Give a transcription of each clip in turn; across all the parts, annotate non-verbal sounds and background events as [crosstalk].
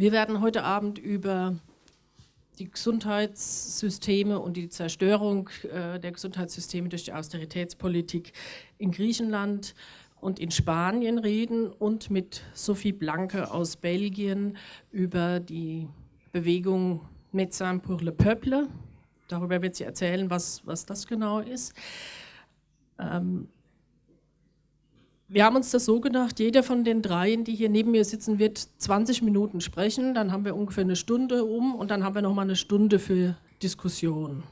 Wir werden heute Abend über die Gesundheitssysteme und die Zerstörung äh, der Gesundheitssysteme durch die Austeritätspolitik in Griechenland und in Spanien reden und mit Sophie Blanke aus Belgien über die Bewegung Médecins pour le Peuple. Darüber wird sie erzählen, was, was das genau ist. Ähm, wir haben uns das so gedacht, jeder von den dreien, die hier neben mir sitzen, wird 20 Minuten sprechen, dann haben wir ungefähr eine Stunde um und dann haben wir noch mal eine Stunde für Diskussion.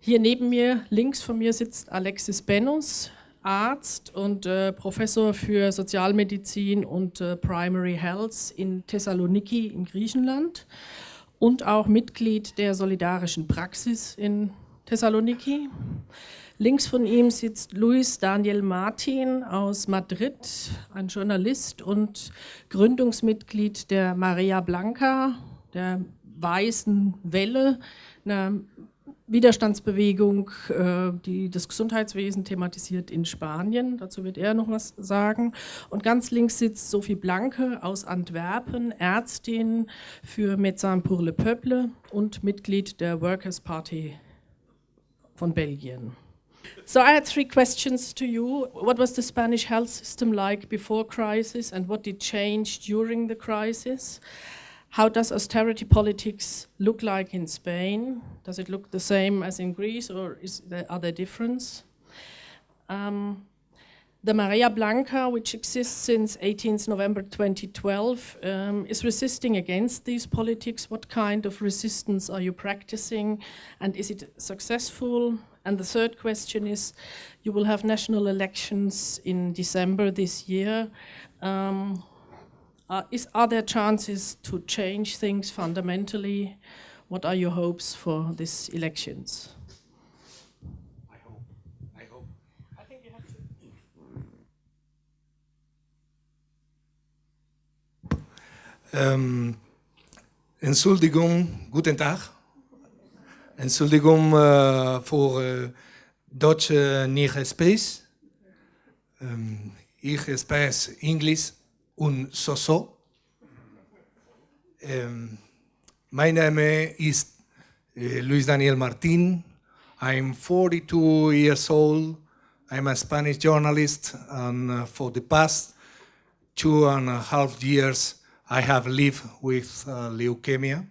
Hier neben mir, links von mir sitzt Alexis Benus, Arzt und äh, Professor für Sozialmedizin und äh, Primary Health in Thessaloniki in Griechenland und auch Mitglied der Solidarischen Praxis in Thessaloniki. Links von ihm sitzt Luis Daniel Martin aus Madrid, ein Journalist und Gründungsmitglied der Maria Blanca, der Weißen Welle, einer Widerstandsbewegung, äh, die das Gesundheitswesen thematisiert in Spanien. Dazu wird er noch was sagen. Und ganz links sitzt Sophie Blanke aus Antwerpen, Ärztin für Médecins pour le Peuple und Mitglied der Workers' Party von Belgien. So I had three questions to you. What was the Spanish health system like before crisis and what did change during the crisis? How does austerity politics look like in Spain? Does it look the same as in Greece or is there, are there differences? Um, the Marea Blanca, which exists since 18th November 2012, um, is resisting against these politics. What kind of resistance are you practicing and is it successful? And the third question is, you will have national elections in December this year. Um, are, is, are there chances to change things fundamentally? What are your hopes for these elections? I hope. I hope. I think you have to. Um, Entschuldigung, guten Tag. Entschuldigung uh, voor uh, Deutsch uh, nicht spreche. Um, ich spreche so so. My name is Luis Daniel Martin. I'm 42 years old. I'm a Spanish journalist, and uh, for the past two and a half years, I have lived with uh, leukemia,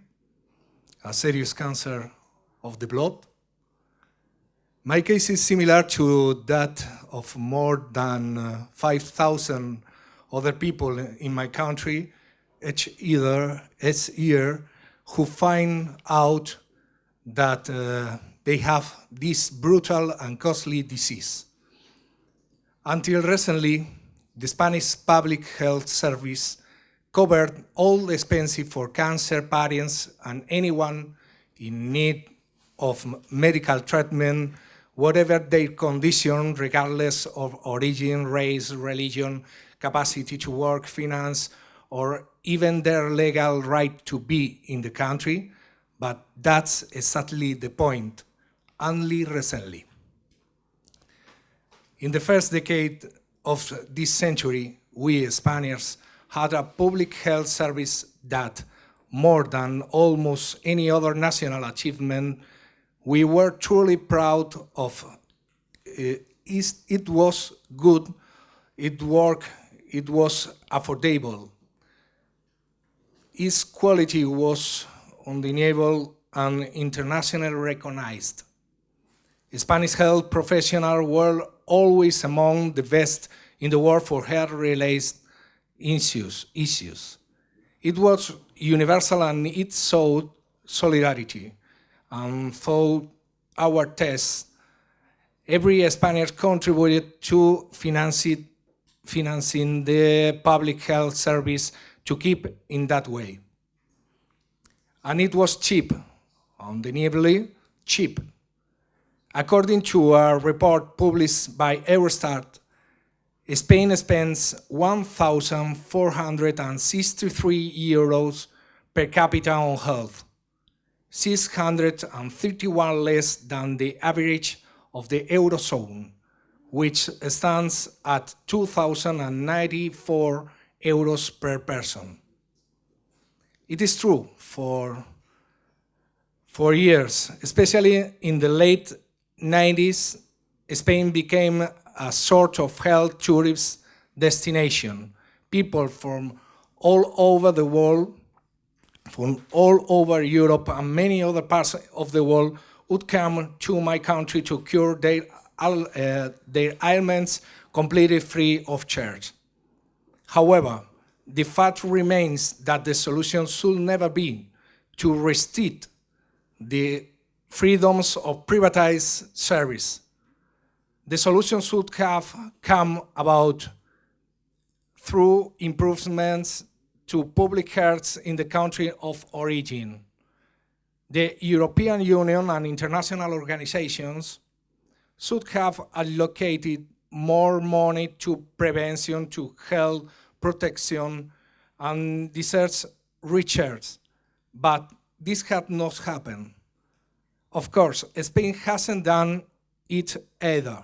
a serious cancer of the blood. My case is similar to that of more than uh, 5,000 other people in my country each year, each year who find out that uh, they have this brutal and costly disease. Until recently, the Spanish Public Health Service covered all expenses for cancer patients and anyone in need of medical treatment, whatever their condition, regardless of origin, race, religion, capacity to work, finance, or even their legal right to be in the country. But that's exactly the point, only recently. In the first decade of this century, we Spaniards had a public health service that, more than almost any other national achievement, we were truly proud of uh, it. It was good, it worked, it was affordable. Its quality was undeniable and internationally recognized. Spanish health professionals were always among the best in the world for health-related issues, issues. It was universal and it showed solidarity and through our tests, every Spaniard contributed to financing, financing the public health service to keep in that way. And it was cheap, undeniably cheap. According to a report published by Eurostat, Spain spends 1,463 euros per capita on health, 631 less than the average of the Eurozone, which stands at 2,094 euros per person. It is true for, for years, especially in the late 90s, Spain became a sort of health tourist destination. People from all over the world, from all over Europe and many other parts of the world would come to my country to cure their, uh, their ailments completely free of charge. However, the fact remains that the solution should never be to restrict the freedoms of privatized service. The solution should have come about through improvements to public health in the country of origin. The European Union and international organizations should have allocated more money to prevention, to health protection, and research research. But this had not happened. Of course, Spain hasn't done it either.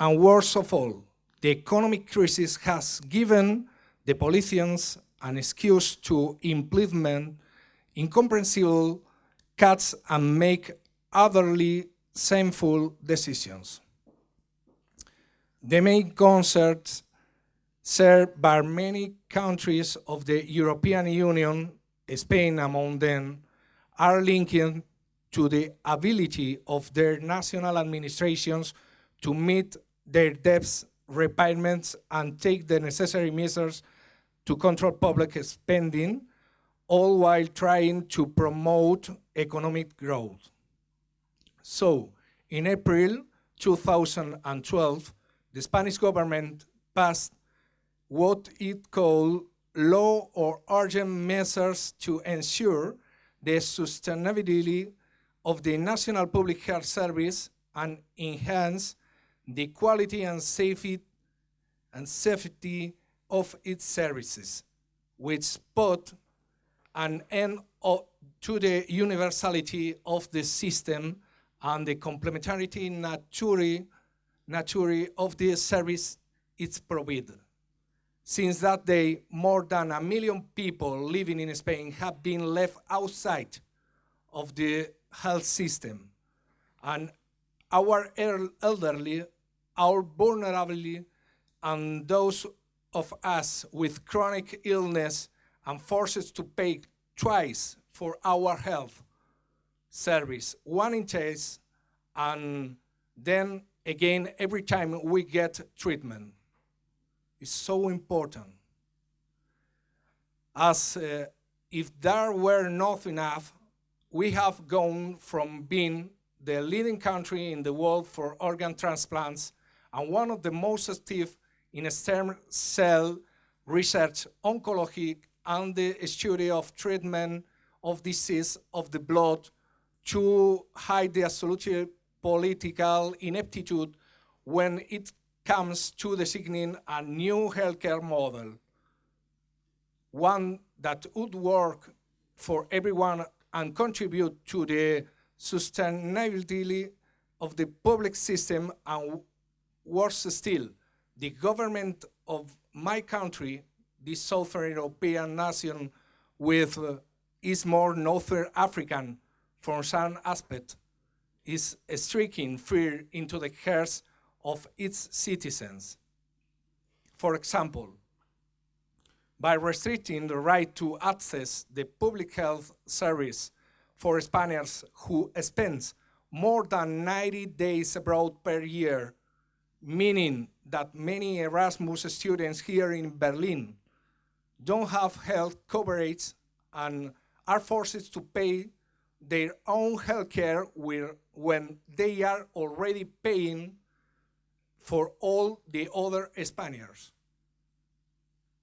And worst of all, the economic crisis has given the politicians an excuse to implement incomprehensible cuts and make utterly shameful decisions. The main concerns shared by many countries of the European Union, Spain among them, are linked to the ability of their national administrations to meet their debts repayments and take the necessary measures to control public spending, all while trying to promote economic growth. So, in April 2012, the Spanish government passed what it called law or urgent measures to ensure the sustainability of the National Public Health Service and enhance the quality and safety and safety of its services, which put an end to the universality of the system and the complementarity nature, nature of the service it's provided. Since that day, more than a million people living in Spain have been left outside of the health system. And our elderly, our vulnerability, and those of us with chronic illness and forced to pay twice for our health service, one in case, and then again every time we get treatment It's so important. As uh, if there were not enough, we have gone from being the leading country in the world for organ transplants and one of the most active in stem cell research, oncology, and the study of treatment of disease of the blood to hide the absolute political ineptitude when it comes to designing a new healthcare model, one that would work for everyone and contribute to the sustainability of the public system and worse still, the government of my country, this Southern European nation with uh, is more Northern African from some aspect, is striking fear into the hearts of its citizens. For example, by restricting the right to access the public health service for Spaniards who spend more than 90 days abroad per year, meaning that many Erasmus students here in Berlin don't have health coverage and are forced to pay their own health care when they are already paying for all the other Spaniards,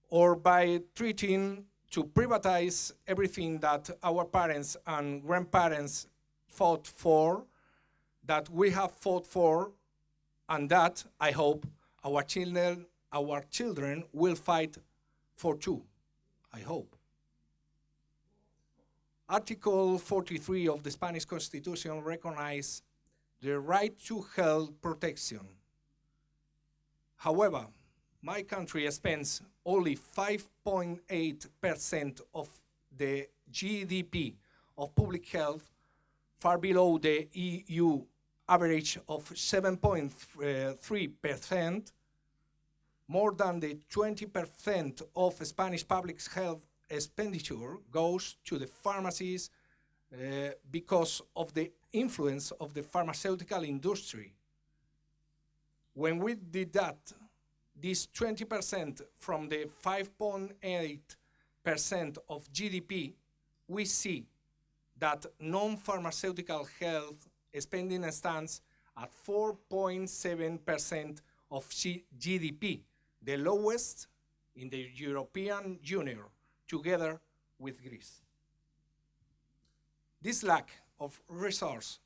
or by treating to privatize everything that our parents and grandparents fought for, that we have fought for, and that, I hope, our children, our children will fight for too, I hope. Article 43 of the Spanish Constitution recognizes the right to health protection However, my country spends only 5.8% of the GDP of public health far below the EU average of 7.3%, more than the 20% of Spanish public health expenditure goes to the pharmacies uh, because of the influence of the pharmaceutical industry. When we did that, this 20% from the 5.8% of GDP, we see that non-pharmaceutical health spending stands at 4.7% of GDP, the lowest in the European Union, together with Greece. This lack of resource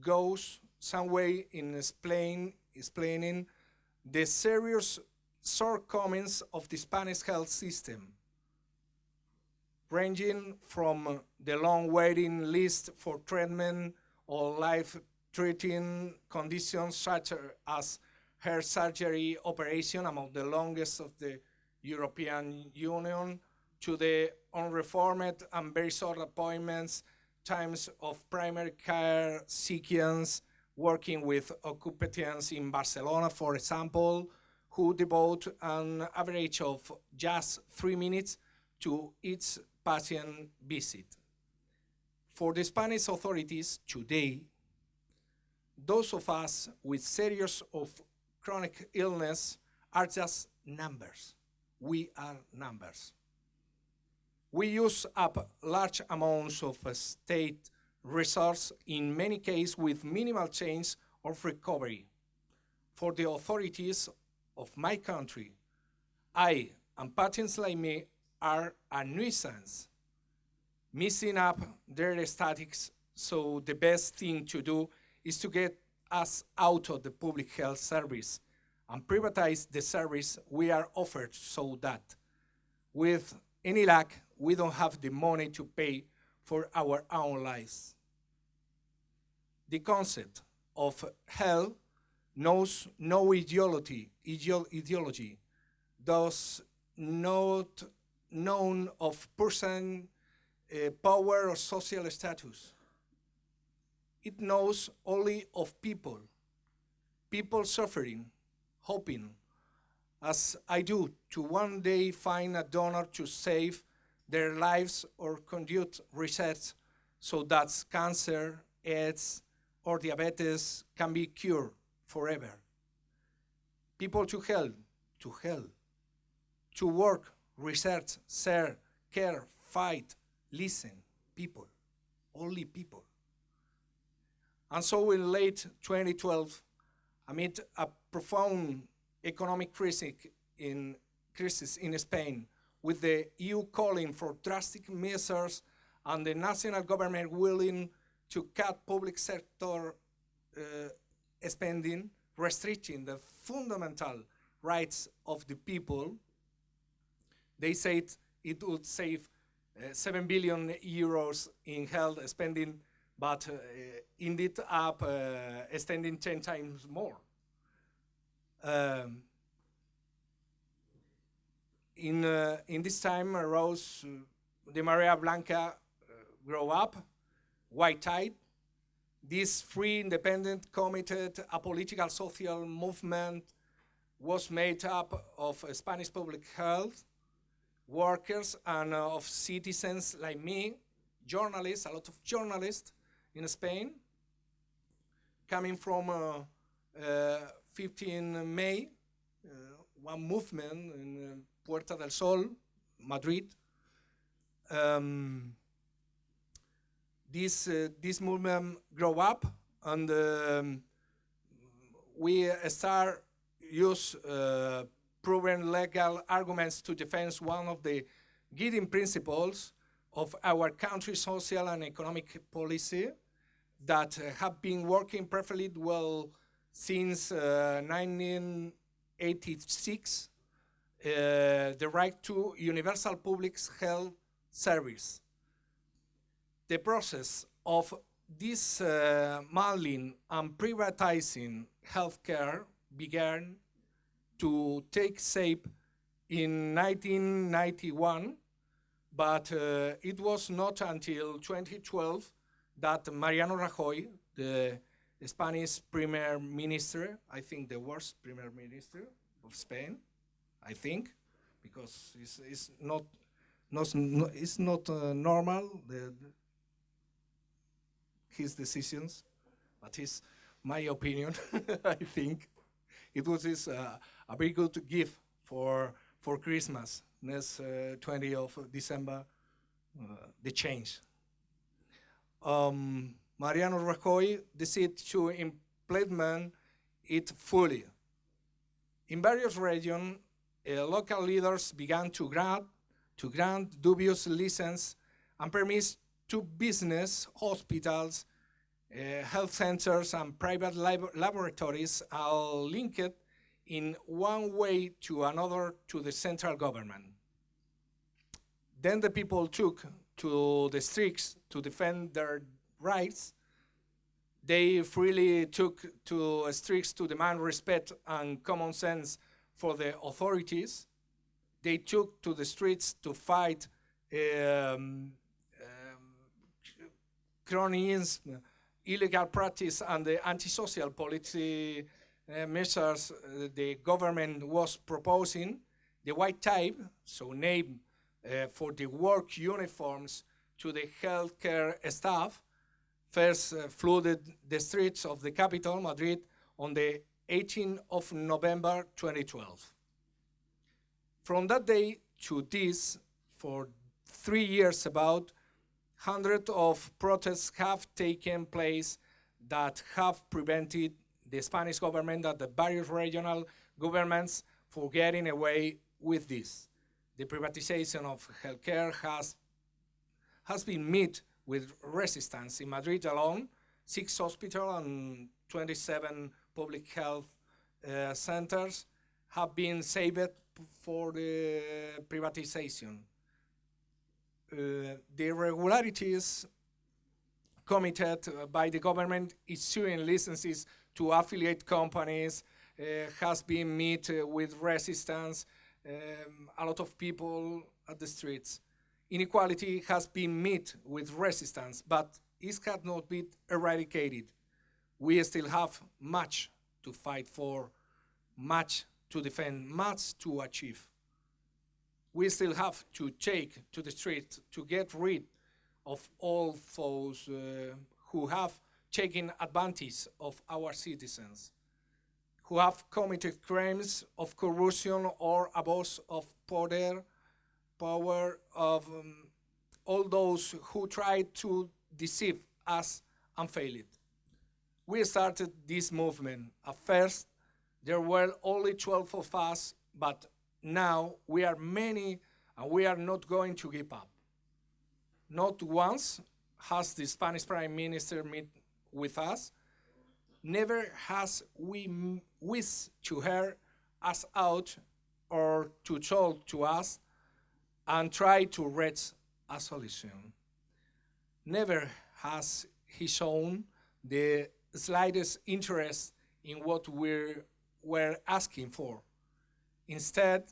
goes some way in explain, explaining the serious shortcomings of the Spanish health system, ranging from the long waiting list for treatment or life-threatening conditions such as hair surgery operation, among the longest of the European Union, to the unreformed and very short appointments, times of primary care sequence, working with occupants in Barcelona, for example, who devote an average of just three minutes to each patient visit. For the Spanish authorities today, those of us with serious of chronic illness are just numbers. We are numbers. We use up large amounts of uh, state resource, in many cases with minimal change of recovery. For the authorities of my country, I and patients like me are a nuisance, messing up their statics, so the best thing to do is to get us out of the public health service and privatize the service we are offered so that with any luck, we don't have the money to pay for our own lives. The concept of hell knows no ideology, ideology, thus not known of person, uh, power or social status. It knows only of people, people suffering, hoping, as I do, to one day find a donor to save their lives or conduct research so that cancer, AIDS, or diabetes can be cured forever. People to help, to help, to work, research, share, care, fight, listen, people, only people. And so in late 2012, amid a profound economic crisis in, crisis in Spain, with the EU calling for drastic measures and the national government willing to cut public sector uh, spending, restricting the fundamental rights of the people, they said it would save uh, 7 billion euros in health spending, but uh, ended up uh, extending 10 times more. Um, in, uh, in this time arose uh, the Marea Blanca uh, grow up, white tide. This free, independent, committed, apolitical social movement was made up of Spanish public health, workers, and uh, of citizens like me, journalists, a lot of journalists in Spain, coming from uh, uh, 15 May, one movement in Puerta del Sol, Madrid. Um, this, uh, this movement grow up and um, we start use uh, proven legal arguments to defend one of the guiding principles of our country's social and economic policy that uh, have been working perfectly well since uh, 1986 uh, the right to universal public health service. The process of this uh, and privatizing healthcare began to take shape in 1991 but uh, it was not until 2012 that Mariano Rajoy, the Spanish Premier Minister, I think the worst Premier Minister of Spain, I think, because it's, it's not, not, it's not uh, normal, the, his decisions, but it's my opinion, [laughs] I think. It was his, uh, a very good gift for, for Christmas, next uh, 20 of December, uh, the change. Um, Mariano Rajoy decided to implement it fully. In various regions, uh, local leaders began to grant, to grant dubious license and permits to business, hospitals, uh, health centers, and private lab laboratories are linked in one way to another to the central government. Then the people took to the streets to defend their rights, they freely took to streets to demand respect and common sense for the authorities. They took to the streets to fight um, um, cronyism, illegal practice, and the antisocial policy uh, measures uh, the government was proposing. The white type, so name uh, for the work uniforms to the healthcare staff, first uh, flooded the streets of the capital, Madrid, on the 18th of November 2012. From that day to this, for three years about, hundreds of protests have taken place that have prevented the Spanish government and the various regional governments for getting away with this. The privatization of healthcare has, has been met with resistance. In Madrid alone, six hospitals and 27 public health uh, centers have been saved for the privatization. Uh, the irregularities committed by the government issuing licenses to affiliate companies uh, has been met uh, with resistance, um, a lot of people at the streets inequality has been met with resistance, but it has not been eradicated. We still have much to fight for, much to defend, much to achieve. We still have to take to the street to get rid of all those uh, who have taken advantage of our citizens, who have committed crimes of corruption or abuse of power power of um, all those who tried to deceive us and failed. We started this movement. At first, there were only 12 of us, but now we are many and we are not going to give up. Not once has the Spanish Prime Minister met with us. Never has we wished to hear us out or to talk to us and try to reach a solution. Never has he shown the slightest interest in what we were asking for. Instead,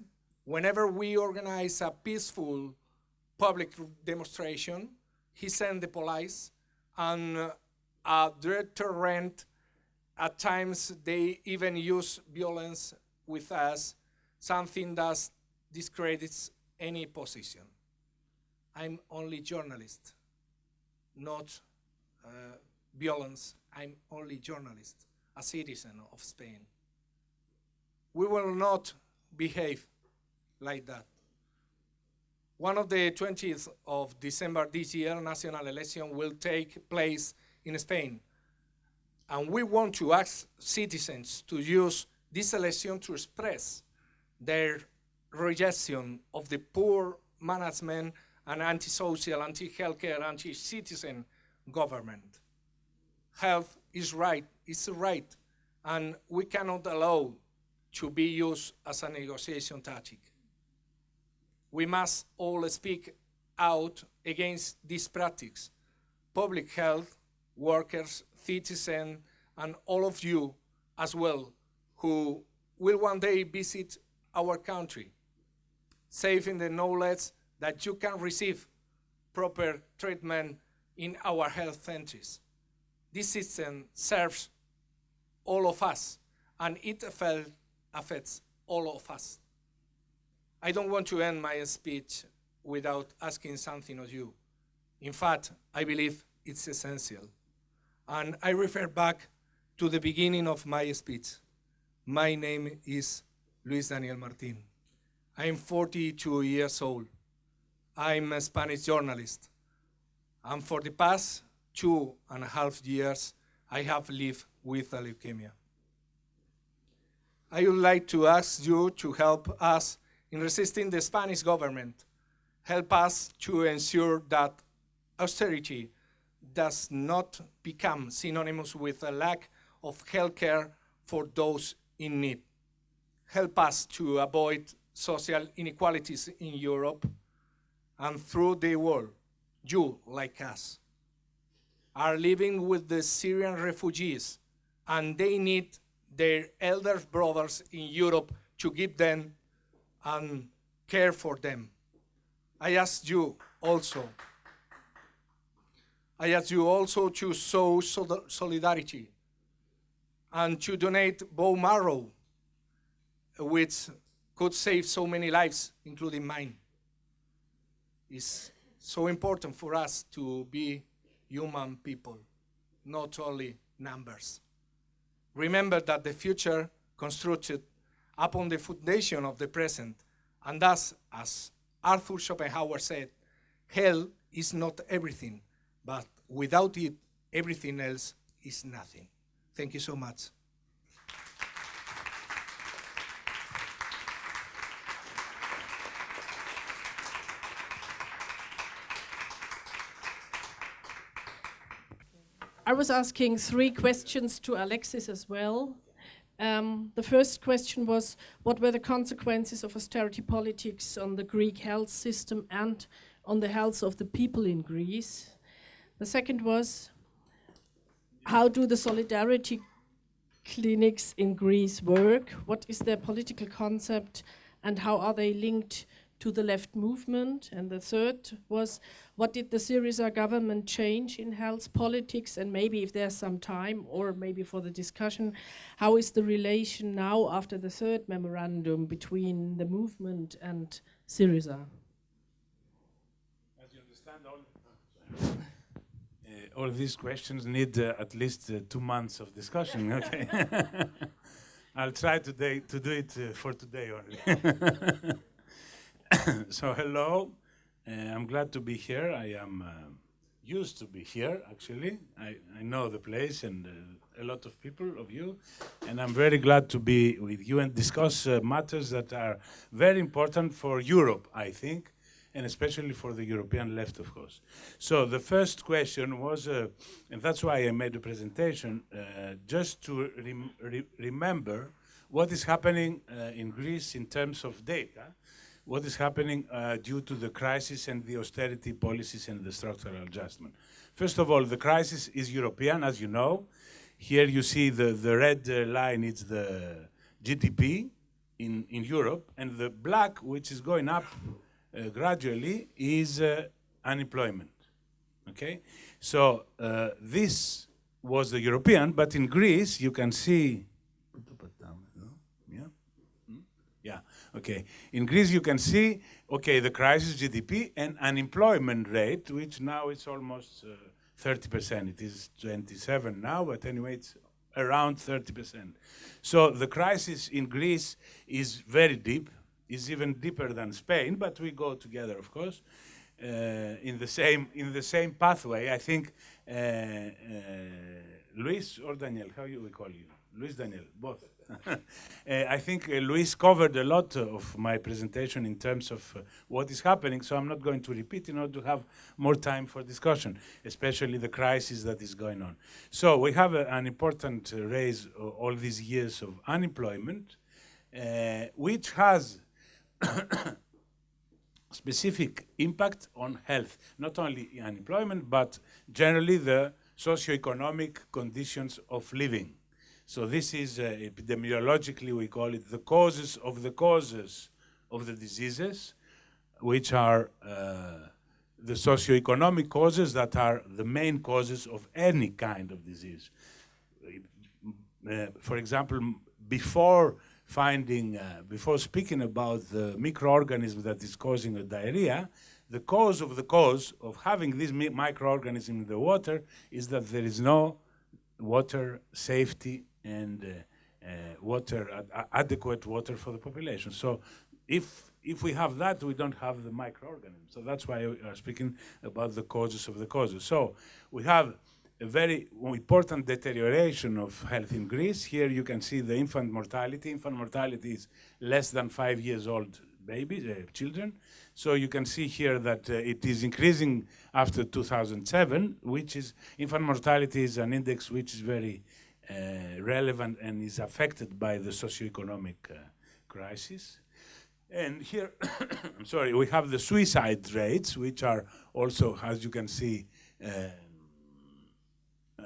whenever we organize a peaceful public demonstration, he sent the police and uh, a deterrent. At times, they even use violence with us, something that discredits any position. I'm only journalist, not uh, violence. I'm only journalist, a citizen of Spain. We will not behave like that. One of the 20th of December this year, national election will take place in Spain. And we want to ask citizens to use this election to express their rejection of the poor management and antisocial, anti-healthcare, anti-citizen government. Health is right, it's a right, and we cannot allow to be used as a negotiation tactic. We must all speak out against this practice. Public health, workers, citizens, and all of you as well, who will one day visit our country saving the knowledge that you can receive proper treatment in our health centers. This system serves all of us, and it affects all of us. I don't want to end my speech without asking something of you. In fact, I believe it's essential. And I refer back to the beginning of my speech. My name is Luis Daniel Martin. I'm 42 years old. I'm a Spanish journalist. And for the past two and a half years, I have lived with leukemia. I would like to ask you to help us in resisting the Spanish government. Help us to ensure that austerity does not become synonymous with a lack of health care for those in need. Help us to avoid social inequalities in Europe and through the world. You, like us, are living with the Syrian refugees and they need their elder brothers in Europe to give them and care for them. I ask you also, I ask you also to show solidarity and to donate bone marrow, which could save so many lives, including mine. It's so important for us to be human people, not only numbers. Remember that the future constructed upon the foundation of the present, and thus, as Arthur Schopenhauer said, hell is not everything, but without it, everything else is nothing. Thank you so much. I was asking three questions to Alexis as well. Um, the first question was, what were the consequences of austerity politics on the Greek health system and on the health of the people in Greece? The second was, how do the solidarity clinics in Greece work? What is their political concept and how are they linked to the left movement? And the third was, what did the Syriza government change in health politics? And maybe if there's some time, or maybe for the discussion, how is the relation now after the third memorandum between the movement and Syriza? As you understand, all all these questions need uh, at least uh, two months of discussion. [laughs] Okay, [laughs] I'll try today to do it uh, for today only. [laughs] [coughs] so hello, uh, I'm glad to be here. I am uh, used to be here. Actually, I, I know the place and uh, a lot of people of you, and I'm very glad to be with you and discuss matters that are very important for Europe. I think and especially for the European left, of course. So the first question was, uh, and that's why I made the presentation, uh, just to rem re remember what is happening uh, in Greece in terms of data, what is happening uh, due to the crisis and the austerity policies and the structural adjustment. First of all, the crisis is European, as you know. Here you see the, the red uh, line, it's the GDP in, in Europe, and the black, which is going up uh, gradually is uh, unemployment. Okay, so uh, this was the European, but in Greece you can see. Yeah, hmm? yeah. Okay. In Greece you can see. Okay, the crisis GDP and unemployment rate, which now it's almost 30%. It is 27 now, but anyway, it's around 30%. So the crisis in Greece is very deep is even deeper than Spain, but we go together, of course, uh, in the same in the same pathway. I think uh, uh, Luis or Daniel, how you we call you? Luis Daniel, both. [laughs] uh, I think uh, Luis covered a lot of my presentation in terms of uh, what is happening, so I'm not going to repeat in order to have more time for discussion, especially the crisis that is going on. So we have an important raise all these years of unemployment, which has [coughs] specific impact on health, not only unemployment, but generally the socioeconomic conditions of living. So this is uh, epidemiologically, we call it the causes of the causes of the diseases. which are uh, the socioeconomic causes that are the main causes of any kind of disease. Uh, for example, before finding, uh, before speaking about the microorganism that is causing a diarrhea, the cause of the cause of having this mi microorganism in the water is that there is no water safety and uh, uh, water, ad adequate water for the population. So if if we have that, we don't have the microorganisms. So that's why we are speaking about the causes of the causes. So we have a very important deterioration of health in Greece. Here you can see the infant mortality. Infant mortality is less than five years old babies, uh, children. So you can see here that uh, it is increasing after 2007, which is, infant mortality is an index which is very relevant and is affected by the socioeconomic uh, crisis. And here, [coughs] I'm sorry, we have the suicide rates, which are also, as you can see, uh, uh,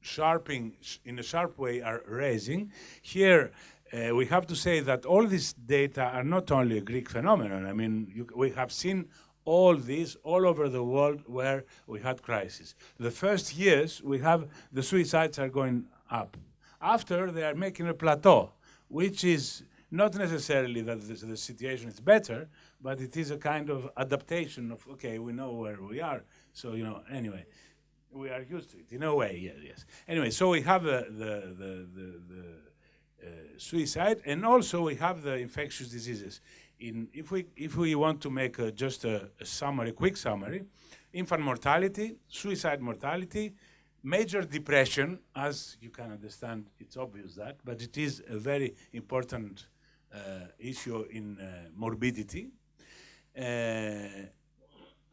sharping in a sharp way are raising. Here, uh, we have to say that all these data are not only a Greek phenomenon. I mean, you, we have seen all this all over the world where we had crisis. The first years, we have the suicides are going up. After, they are making a plateau, which is not necessarily that the, the situation is better, but it is a kind of adaptation of, okay, we know where we are. So, you know, anyway, we are used to it in a way, yes. yes. Anyway, so we have uh, the, the, the, the uh, suicide, and also we have the infectious diseases. In, if, we, if we want to make a, just a, a summary, quick summary, infant mortality, suicide mortality, major depression, as you can understand, it's obvious that, but it is a very important uh, issue in uh, morbidity. Uh,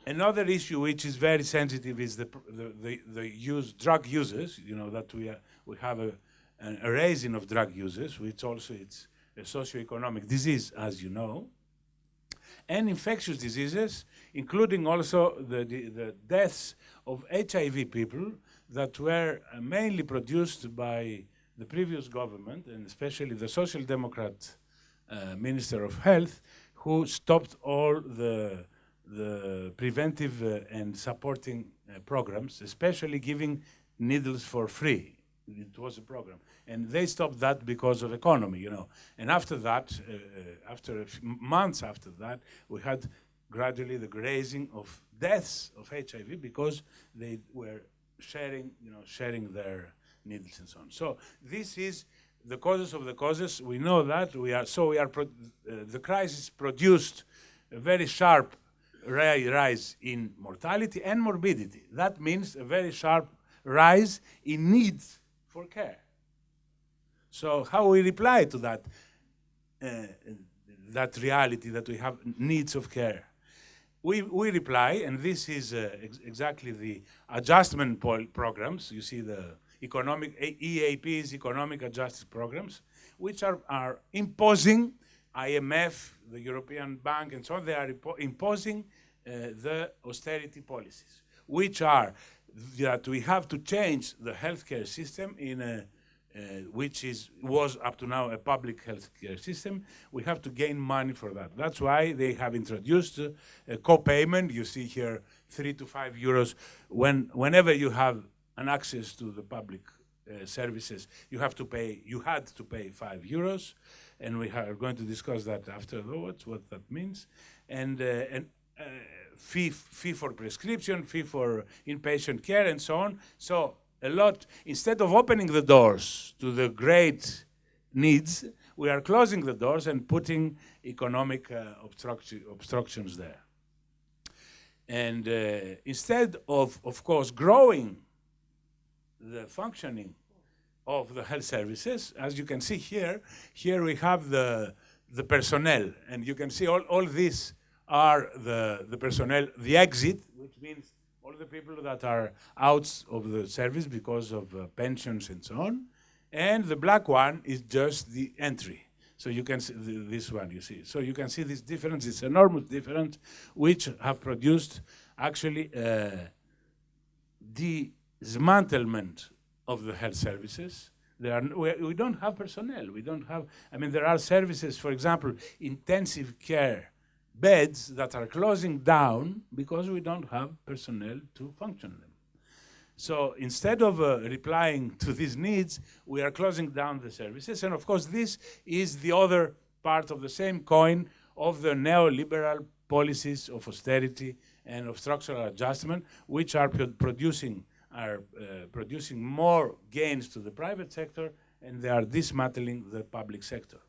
another issue which is very sensitive is the, the, the, the use, drug users, you know, that we, are, we have a, a raising of drug users, which also it's a socioeconomic disease, as you know, and infectious diseases, including also the, the, the deaths of HIV people that were mainly produced by the previous government, and especially the Social Democrat uh, Minister of Health, who stopped all the, the preventive uh, and supporting uh, programs, especially giving needles for free. It was a program. And they stopped that because of economy, you know. And after that, uh, uh, after months after that, we had gradually the grazing of deaths of HIV because they were sharing, you know, sharing their needles and so on. So this is the causes of the causes, we know that. We are, so we are uh, the crisis produced a very sharp rise in mortality and morbidity. That means a very sharp rise in needs for care. So how we reply to that, uh, that reality that we have needs of care? We, we reply, and this is uh, ex exactly the adjustment programs. You see the economic EAPs, economic adjustment programs, which are, are imposing IMF, the European Bank, and so on, they are imposing uh, the austerity policies, which are that we have to change the healthcare system in a which is was up to now a public healthcare system. We have to gain money for that. That's why they have introduced uh, a co-payment. You see here, three to five euros. When whenever you have an access to the public uh, services, you have to pay, you had to pay five euros, and we are going to discuss that afterwards, what that means, and, uh, and uh, fee, fee for prescription, fee for inpatient care, and so on. So a lot, instead of opening the doors to the great needs, we are closing the doors and putting economic uh, obstruction, obstructions there. And uh, instead of, of course, growing the functioning of the health services. As you can see here, here we have the, the personnel, and you can see all, all these are the, the personnel, the exit, which means all the people that are out of the service because of uh, pensions and so on. And the black one is just the entry. So you can see this one, you see. So you can see this difference, this enormous difference, which have produced actually uh, the dismantlement of the health services. There are, we, we don't have personnel. We don't have, I mean, there are services, for example, intensive care beds that are closing down because we don't have personnel to function them. So instead of uh, replying to these needs, we are closing down the services. And of course, this is the other part of the same coin of the neoliberal policies of austerity and of structural adjustment, which are producing are uh, producing more gains to the private sector, and they are dismantling the public sector.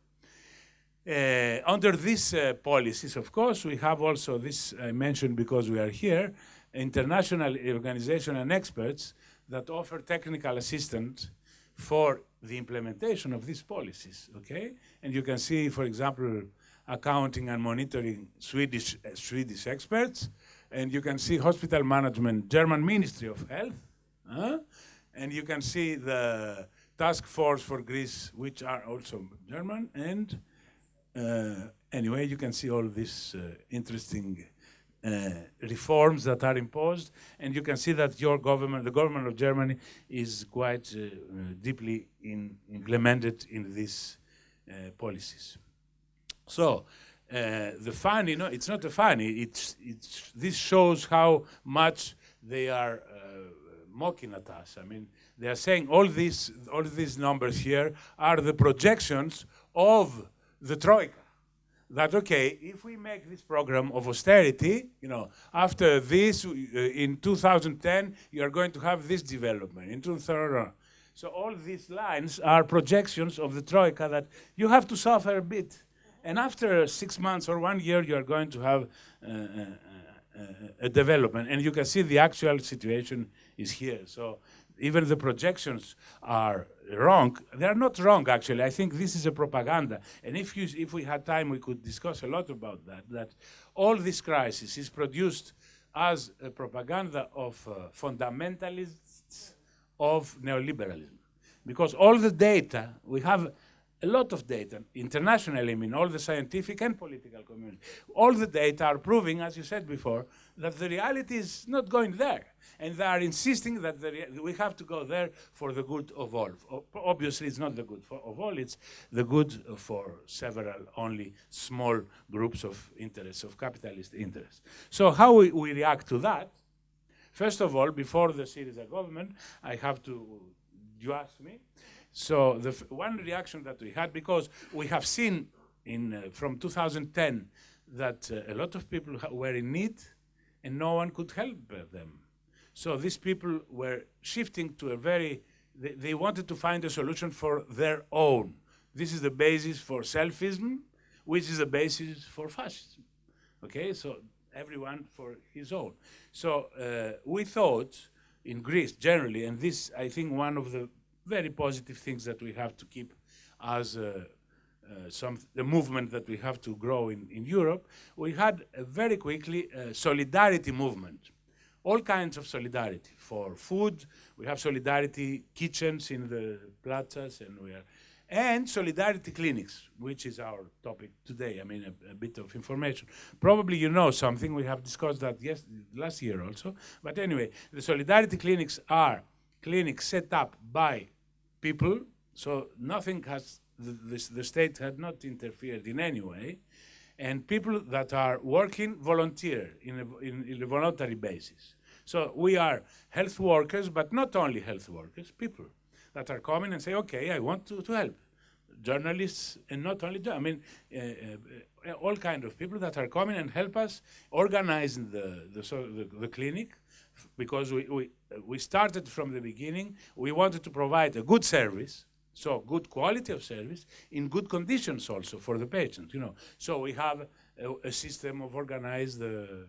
Uh, under these uh, policies, of course, we have also this I mentioned because we are here, international organization and experts that offer technical assistance for the implementation of these policies, okay? And you can see, for example, accounting and monitoring Swedish, uh, Swedish experts, and you can see hospital management, German Ministry of Health, uh, and you can see the task force for Greece, which are also German, and anyway, you can see all these uh, interesting uh, reforms that are imposed, and you can see that your government, the government of Germany, is quite uh, uh, deeply in implemented in these uh, policies. So, the funny, no, it's not a funny, it's, it's, this shows how much they are mocking at us. I mean, they are saying all these, all these numbers here are the projections of the Troika that okay, if we make this program of austerity, you know, after this, uh, in 2010, you are going to have this development. In 2000, so all these lines are projections of the troika that you have to suffer a bit, and after six months or one year, you are going to have uh, uh, uh a development, and you can see the actual situation is here. So even the projections are wrong. They're not wrong, actually. I think this is a propaganda. And if, you, if we had time, we could discuss a lot about that, that all this crisis is produced as a propaganda of uh, fundamentalists of neoliberalism. Because all the data, we have a lot of data, internationally, I mean, all the scientific and political community, all the data are proving, as you said before, that the reality is not going there. And they are insisting that we have to go there for the good of all. Obviously, it's not the good for, of all, it's the good for several, only small groups of interests, of capitalist interests. So how we, we react to that, first of all, before the Syriza government, I have to, you ask me, so the one reaction that we had, because we have seen in uh, from 2010 that uh, a lot of people were in need and no one could help them. So these people were shifting to a very, they, they, wanted to find a solution for their own. This is the basis for selfism, which is the basis for fascism. Okay, so everyone for his own. So uh, we thought in Greece generally, and this I think one of the very positive things that we have to keep as uh, uh, some the movement that we have to grow in, in Europe, we had very quickly a solidarity movement. All kinds of solidarity for food. We have solidarity kitchens in the plazas, and we are, and solidarity clinics, which is our topic today. I mean, a, a, bit of information. Probably you know something. We have discussed that yes, last year also. But anyway, the solidarity clinics are clinics set up by people, so nothing has, the, the, state had not interfered in any way, and people that are working volunteer in a, in, in a voluntary basis. So we are health workers, but not only health workers, people that are coming and say, okay, I want to, to help. Journalists, and not only, I mean, uh, uh, all kind of people that are coming and help us organize the, the, so the, the clinic, because we, we, we started from the beginning, we wanted to provide a good service, so good quality of service in good conditions also for the patient, you know. So we have a, a system of organized uh,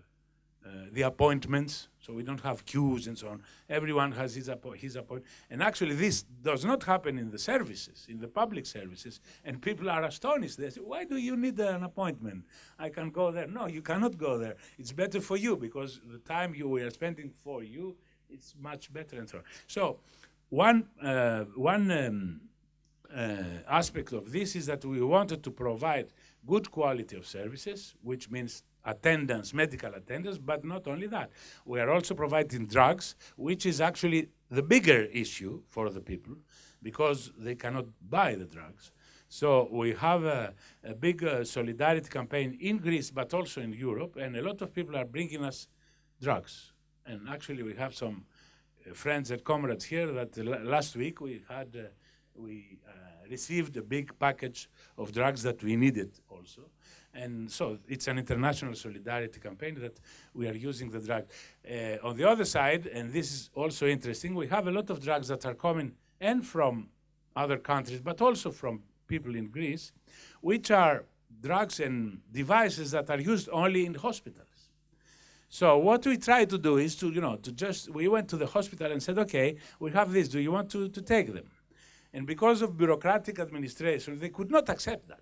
the appointments, so we don't have queues and so on. Everyone has his, appo his appointment. And actually this does not happen in the services, in the public services, and people are astonished. They say, why do you need an appointment? I can go there. No, you cannot go there. It's better for you because the time you are spending for you, it's much better and so on. So one, uh, one um, uh, aspect of this is that we wanted to provide good quality of services, which means attendance, medical attendance, but not only that. We are also providing drugs, which is actually the bigger issue for the people because they cannot buy the drugs. So we have a, a big uh, solidarity campaign in Greece, but also in Europe, and a lot of people are bringing us drugs. And actually, we have some uh, friends and comrades here that last week we had uh, we uh, received a big package of drugs that we needed also. And so it's an international solidarity campaign that we are using the drug. Uh, on the other side, and this is also interesting, we have a lot of drugs that are coming and from other countries, but also from people in Greece, which are drugs and devices that are used only in hospitals. So what we try to do is to, you know, to just, we went to the hospital and said, okay, we have this, do you want to, to take them? And because of bureaucratic administration, they could not accept that.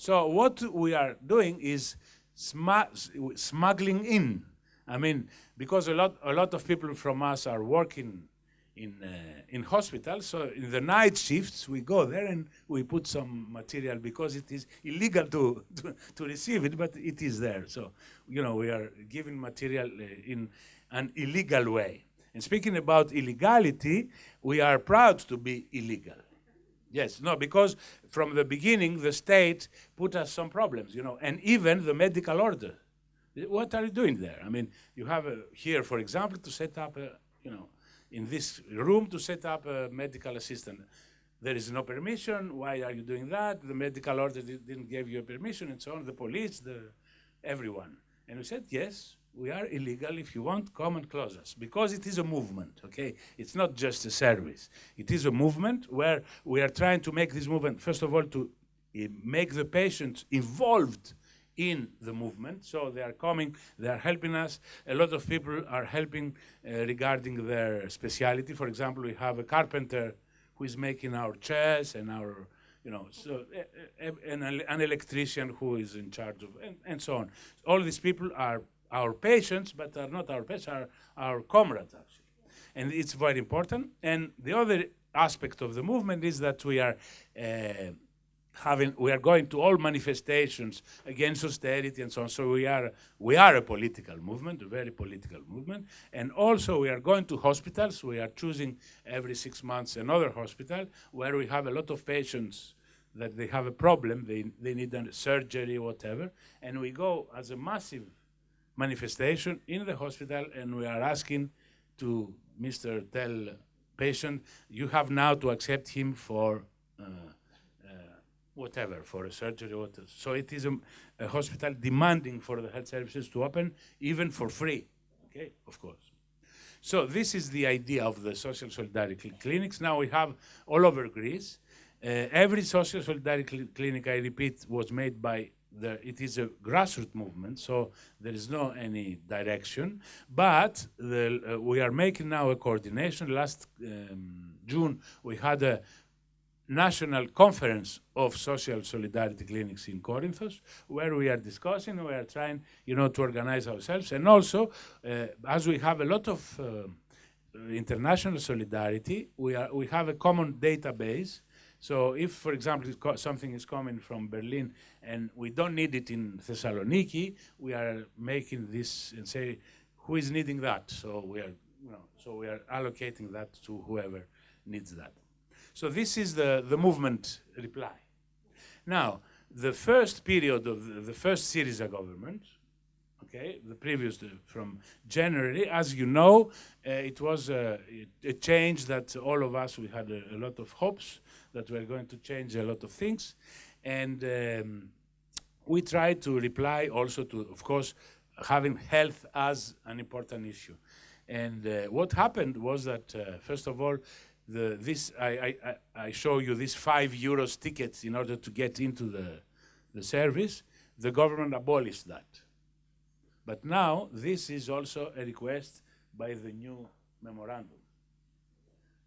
So what we are doing is smuggling in. I mean, because a lot, a lot of people from us are working in, uh, in hospitals, so in the night shifts, we go there and we put some material because it is illegal to, to, to receive it, but it is there. So, you know, we are giving material uh, in an illegal way. And speaking about illegality, we are proud to be illegal. Yes, no, because from the beginning, the state put us some problems, you know, and even the medical order. What are you doing there? I mean, you have a, here, for example, to set up, a, you know, in this room to set up a medical assistant. There is no permission. Why are you doing that? The medical order didn't give you a permission, and so on. The police, the everyone. And we said, yes, we are illegal. If you want, come and close us. Because it is a movement, okay? It's not just a service. It is a movement where we are trying to make this movement, first of all, to uh, make the patients involved in the movement. So they are coming, they are helping us. A lot of people are helping uh, regarding their speciality. For example, we have a carpenter who is making our chairs and our you know, so uh, an, an electrician who is in charge of, and, and so on. All these people are our patients, but are not our patients, are our comrades, actually. And it's very important. And the other aspect of the movement is that we are uh, having, we are going to all manifestations against austerity and so on. So we are, we are a political movement, a very political movement. And also we are going to hospitals. We are choosing every six months another hospital where we have a lot of patients that they have a problem, they, they need a surgery, whatever. And we go as a massive manifestation in the hospital and we are asking to Mr. Tell patient, you have now to accept him for uh, uh, whatever, for a surgery. Whatever. So it is a, a, hospital demanding for the health services to open even for free, okay, of course. So this is the idea of the social solidarity clinics. Now we have all over Greece. Uh, every social solidarity clinic, I repeat, was made by the, it is a grassroots movement, so there is no any direction. But the, uh, we are making now a coordination. Last um, June, we had a national conference of social solidarity clinics in Corinthos, where we are discussing, we are trying, you know, to organize ourselves, and also, uh, as we have a lot of uh, international solidarity, we are we have a common database so if, for example, something is coming from Berlin and we don't need it in Thessaloniki, we are making this and say, who is needing that? So we are, you know, so we are allocating that to whoever needs that. So this is the, the movement reply. Now, the first period of the, the first Syriza government, okay, the previous, uh, from January, as you know, uh, it was a, a, change that all of us, we had a, a lot of hopes that we're going to change a lot of things. And um, we try to reply also to, of course, having health as an important issue. And uh, what happened was that, uh, first of all, the, this I, I, I, show you these five euros tickets in order to get into the, the service. The government abolished that. But now this is also a request by the new memorandum.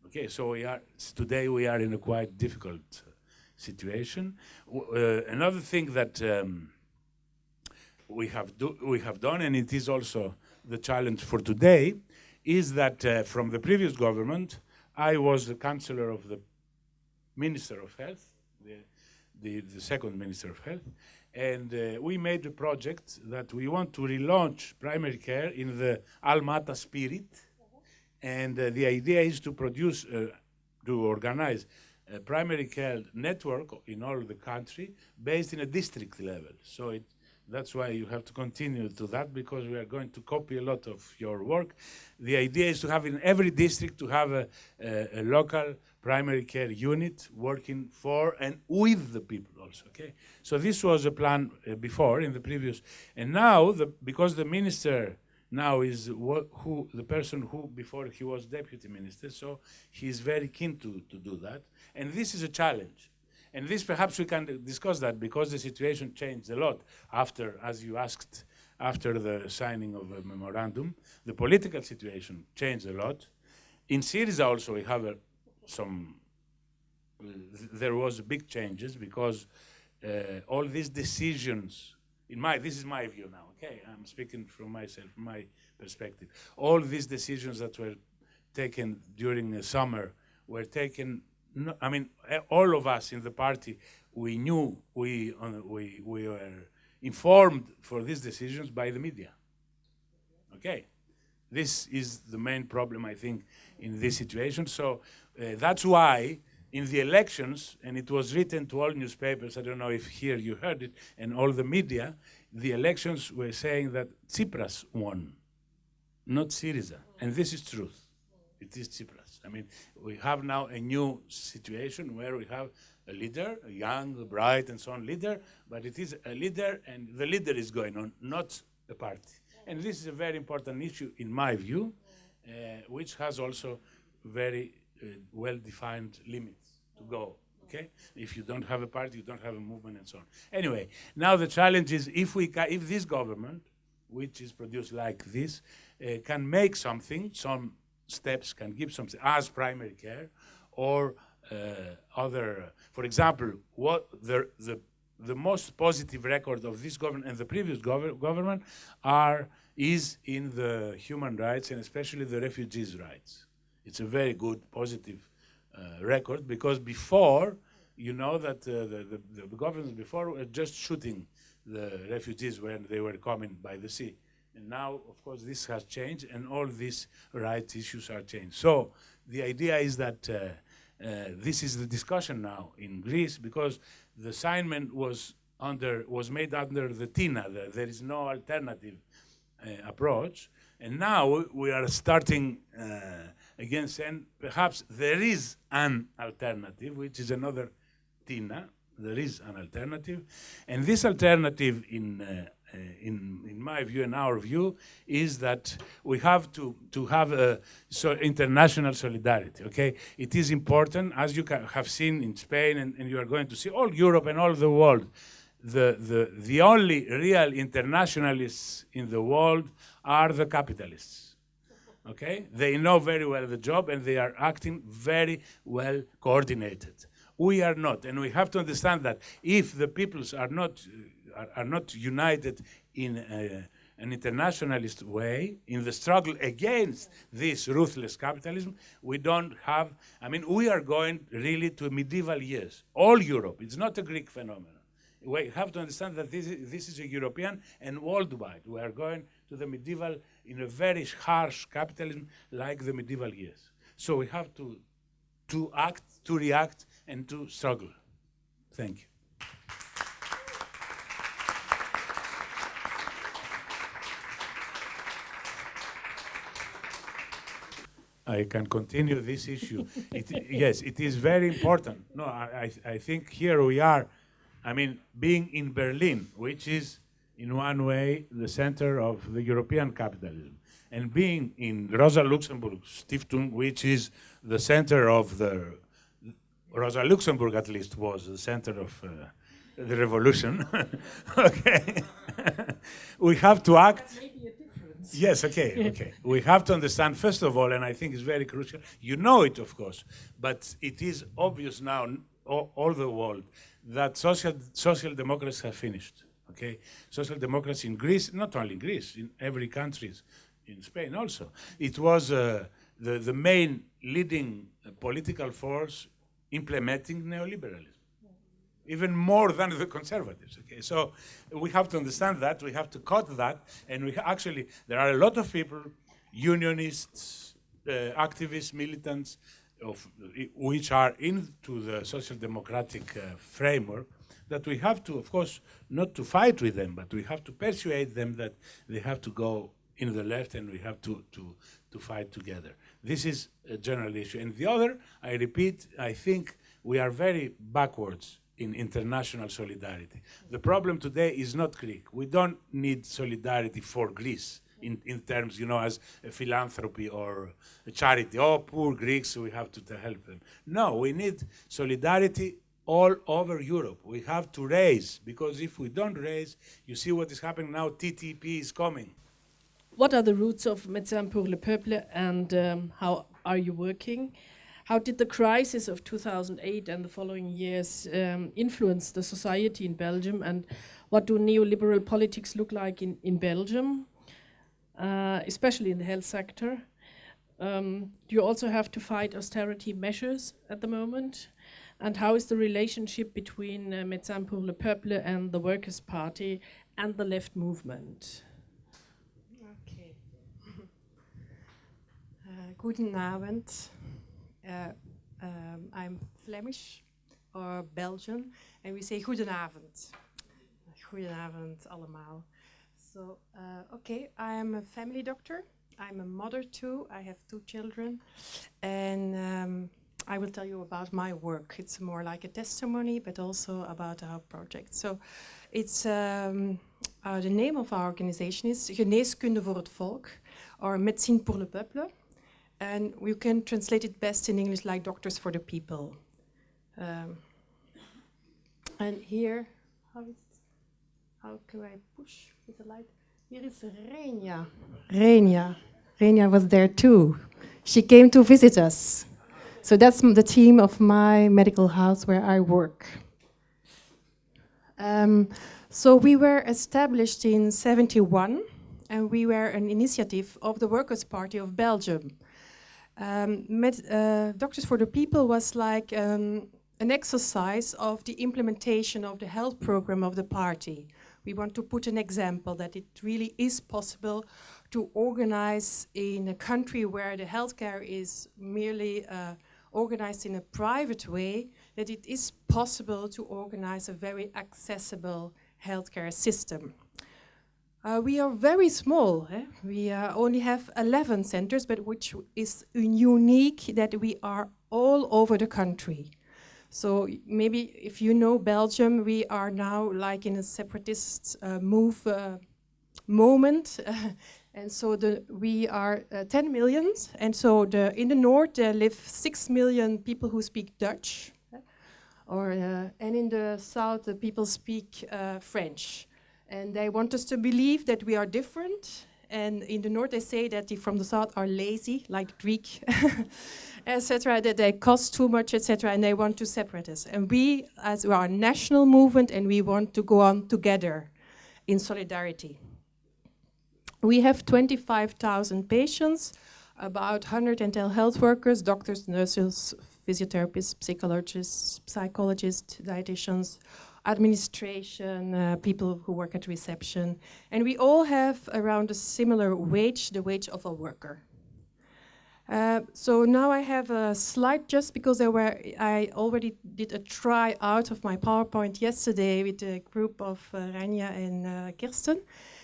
Okay, so we are today we are in a quite difficult uh, situation. Uh, another thing that um, we have do, we have done, and it is also the challenge for today, is that uh, from the previous government, I was the counselor of the Minister of Health, the, the, the second Minister of Health, and uh, we made a project that we want to relaunch primary care in the Alma-Ata spirit, and uh, the idea is to produce, uh, to organize a primary care network in all the country based in a district level. So it, that's why you have to continue to that because we are going to copy a lot of your work. The idea is to have in every district to have a, a, a local primary care unit working for and with the people also, okay? So this was a plan uh, before in the previous, and now the, because the minister now is who the person who before he was deputy minister, so he's very keen to, to do that. And this is a challenge. And this perhaps we can discuss that because the situation changed a lot after, as you asked, after the signing of a memorandum. The political situation changed a lot. In Syriza also we have a, some, uh, there was big changes because uh, all these decisions in my, this is my view now, okay? I'm speaking from myself, my perspective. All these decisions that were taken during the summer were taken, I mean, all of us in the party, we knew, we, uh, we, we were informed for these decisions by the media. Okay? This is the main problem, I think, in this situation. So uh, that's why in the elections, and it was written to all newspapers, I don't know if here you heard it, and all the media, the elections were saying that Tsipras won, not Syriza. And this is truth. It is Tsipras. I mean, we have now a new situation where we have a leader, a young, bright, and so on leader, but it is a leader, and the leader is going on, not the party. And this is a very important issue, in my view, uh, which has also very uh, well-defined limits to go. Okay? If you don't have a party, you don't have a movement, and so on. Anyway, now the challenge is if we if this government, which is produced like this, uh, can make something, some steps can give something as primary care, or uh, other. For example, what the the the most positive record of this government and the previous gov government are is in the human rights and especially the refugees' rights. It's a very good, positive uh, record because before, you know that uh, the, the, the governments before were just shooting the refugees when they were coming by the sea. And now, of course, this has changed and all these rights issues are changed. So the idea is that uh, uh, this is the discussion now in Greece because the assignment was under was made under the TINA. The, there is no alternative uh, approach. And now we are starting uh, against, and perhaps there is an alternative, which is another TINA. There is an alternative. And this alternative, in, uh, uh, in, in my view and our view, is that we have to, to have a so international solidarity, okay? It is important, as you have seen in Spain, and, and you are going to see all Europe and all the world, the, the, the only real internationalists in the world are the capitalists. Okay? They know very well the job and they are acting very well coordinated. We are not, and we have to understand that if the peoples are not, are, are, not united in an internationalist way, in the struggle against this ruthless capitalism, we don't have, I mean, we are going really to medieval years. All Europe, it's not a Greek phenomenon we have to understand that this is, this is a European and worldwide. We are going to the medieval in a very harsh capitalism like the medieval years. So we have to, to act, to react, and to struggle. Thank you. I can continue this issue. [laughs] It, yes, it is very important. No, I, I, I think here we are I mean, being in Berlin, which is in one way the center of the European capitalism, and being in Rosa Luxemburg Stiftung, which is the center of the, Rosa Luxemburg at least was the center of uh, the revolution. [laughs] okay. [laughs] we have to act. Yes, okay, okay. we have to understand, first of all, and I think it's very crucial, you know it, of course, but it is obvious now, all, all the world, that social, social democracy have finished. Okay, social democracy in Greece, not only in Greece, in every country, in Spain also. It was uh, the, the main leading political force implementing neoliberalism, even more than the conservatives. Okay, so we have to understand that, we have to cut that, and we actually, there are a lot of people, unionists, uh, activists, militants, of which are into the social democratic uh, framework, that we have to, of course, not to fight with them, but we have to persuade them that they have to go in the left and we have to, to, to fight together. This is a general issue. And the other, I repeat, I think we are very backwards in international solidarity. The problem today is not Greek. We don't need solidarity for Greece in, in terms, you know, as a philanthropy or a charity. Oh, poor Greeks, we have to, to help them. No, we need solidarity all over Europe. We have to raise, because if we don't raise, you see what is happening now, TTP is coming. What are the roots of Médecins pour le Peuple and um, how are you working? How did the crisis of 2008 and the following years um, influence the society in Belgium and what do neoliberal politics look like in, in Belgium, uh, especially in the health sector? Um, do you also have to fight austerity measures at the moment? And how is the relationship between uh, Médecins pour le Peuple and the Workers' Party and the left movement? Okay. [laughs] uh, guten Abend. Uh, um, I'm Flemish or Belgian, and we say goedenavond. Goedenavond allemaal. So, uh, okay, I am a family doctor. I'm a mother too. I have two children, and um, I will tell you about my work. It's more like a testimony, but also about our project. So, it's um, uh, the name of our organization is Geneeskunde voor het Volk, or Médecine pour le Peuple, and we can translate it best in English like Doctors for the People. Um, and here, how is? How can I push with the light? Here is Renia. Renia. Renia was there too. She came to visit us. So that's the team of my medical house where I work. Um, so we were established in 71 and we were an initiative of the Workers' Party of Belgium. Um, med, uh, Doctors for the People was like um, an exercise of the implementation of the health program of the party. We want to put an example that it really is possible to organize in a country where the healthcare is merely uh, organized in a private way, that it is possible to organize a very accessible healthcare system. Uh, we are very small. Eh? We uh, only have 11 centers, but which is unique that we are all over the country. So maybe if you know Belgium, we are now like in a separatist uh, move uh, moment. [laughs] and so the, we are uh, 10 million. And so the, in the north, there live 6 million people who speak Dutch. Or, uh, and in the south, the people speak French. And they want us to believe that we are different. And in the north, they say that the from the south are lazy, like Greek, [laughs] etc. That they cost too much, etc. And they want to separate us. And we, as we are a national movement, and we want to go on together in solidarity. We have 25,000 patients, about 110 health workers, doctors, nurses, physiotherapists, psychologists, psychologists, dietitians, administration, uh, people who work at reception. And we all have around a similar wage, the wage of a worker. Uh, so now I have a slide just because there were, I already did a try out of my PowerPoint yesterday with a group of uh, Rania and uh, Kirsten.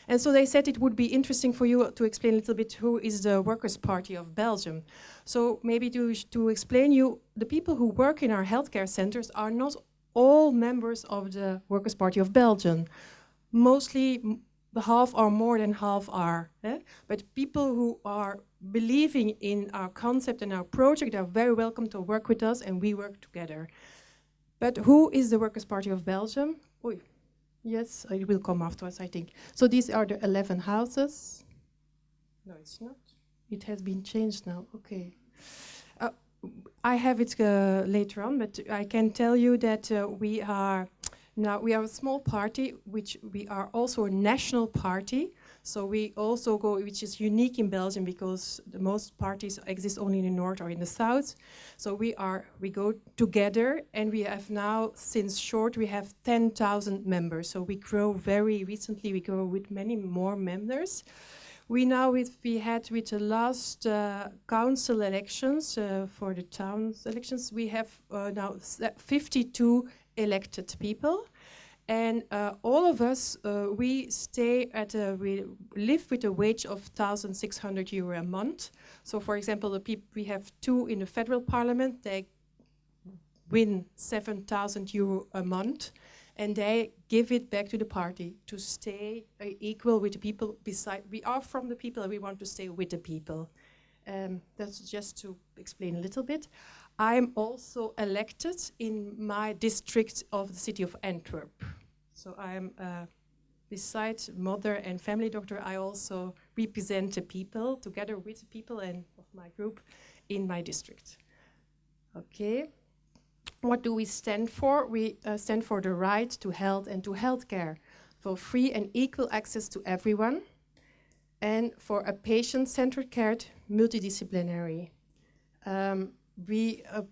And so they said it would be interesting for you to explain a little bit who is the Workers' Party of Belgium. So maybe to, to explain you, the people who work in our healthcare centers are not all members of the Workers' Party of Belgium. Mostly half or more than half are. Eh? But people who are believing in our concept and our project are very welcome to work with us and we work together. But who is the Workers' Party of Belgium? Yes, it will come afterwards, I think. So these are the 11 houses. No, it's not. It has been changed now. Okay. I have it uh, later on, but I can tell you that uh, we are now we are a small party, which we are also a national party. So we also go, which is unique in Belgium because the most parties exist only in the north or in the south. So we are we go together, and we have now since short we have 10,000 members. So we grow very recently. We grow with many more members. We now, with, we had with the last uh, council elections uh, for the town elections, we have uh, now 52 elected people. And uh, all of us, uh, we stay at a, we live with a wage of 1,600 euro a month. So for example, the peop we have two in the federal parliament, they win 7,000 euro a month and they give it back to the party to stay uh, equal with the people beside. We are from the people and we want to stay with the people. Um, that's just to explain a little bit. I'm also elected in my district of the city of Antwerp. So I'm, uh, beside mother and family doctor, I also represent the people together with the people and of my group in my district. Okay. What do we stand for? We uh, stand for the right to health and to healthcare, for free and equal access to everyone, and for a patient-centered care, multidisciplinary. Um, we, uh,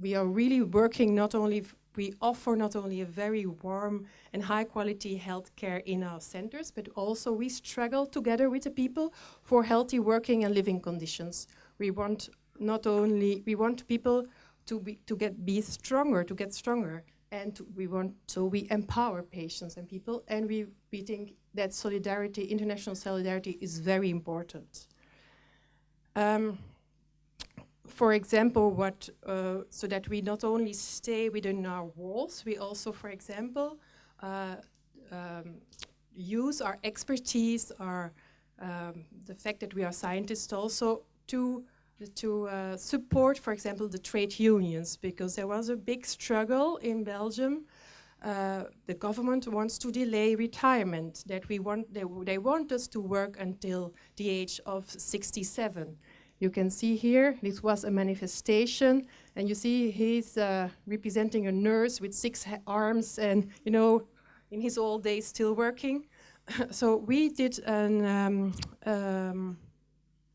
we are really working not only, we offer not only a very warm and high quality healthcare in our centers, but also we struggle together with the people for healthy working and living conditions. We want not only, we want people to be to get be stronger, to get stronger, and we want so we empower patients and people, and we we think that solidarity, international solidarity, is very important. Um, for example, what uh, so that we not only stay within our walls, we also, for example, uh, um, use our expertise, our um, the fact that we are scientists also to to uh, support, for example, the trade unions, because there was a big struggle in Belgium. Uh, the government wants to delay retirement, that we want, they, they want us to work until the age of 67. You can see here, this was a manifestation, and you see he's uh, representing a nurse with six arms and, you know, in his old days still working. [laughs] so we did an um, um,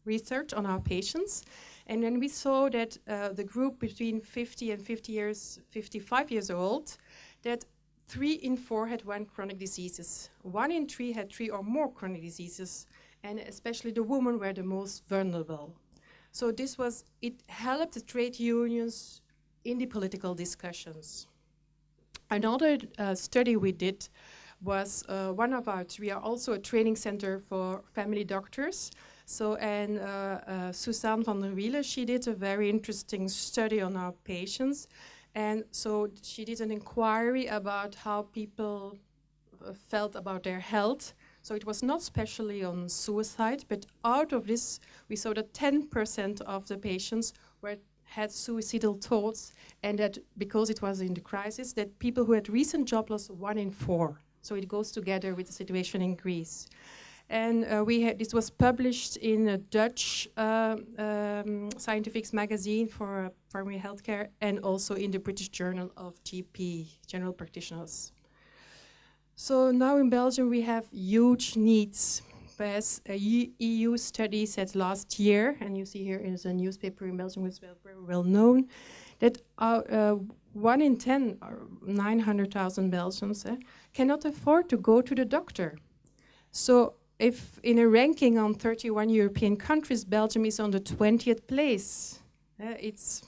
research on our patients. And then we saw that uh, the group between 50 and 50 years, 55 years old, that three in four had one chronic diseases. One in three had three or more chronic diseases, and especially the women were the most vulnerable. So this was, it helped the trade unions in the political discussions. Another uh, study we did was uh, one of our, we are also a training center for family doctors. So, and uh, uh, Suzanne van der Wielen, she did a very interesting study on our patients. And so she did an inquiry about how people uh, felt about their health. So it was not specially on suicide, but out of this, we saw that 10% of the patients were had suicidal thoughts, and that because it was in the crisis, that people who had recent job loss, one in four. So it goes together with the situation in Greece. And uh, we had, this was published in a Dutch uh, um, scientific magazine for primary healthcare and also in the British Journal of GP, General Practitioners. So now in Belgium we have huge needs. As a EU study said last year, and you see here is a newspaper in Belgium which is very well known, that uh, one in 10, or 900,000 Belgians, eh, cannot afford to go to the doctor. So if in a ranking on 31 European countries, Belgium is on the 20th place. Uh, it's,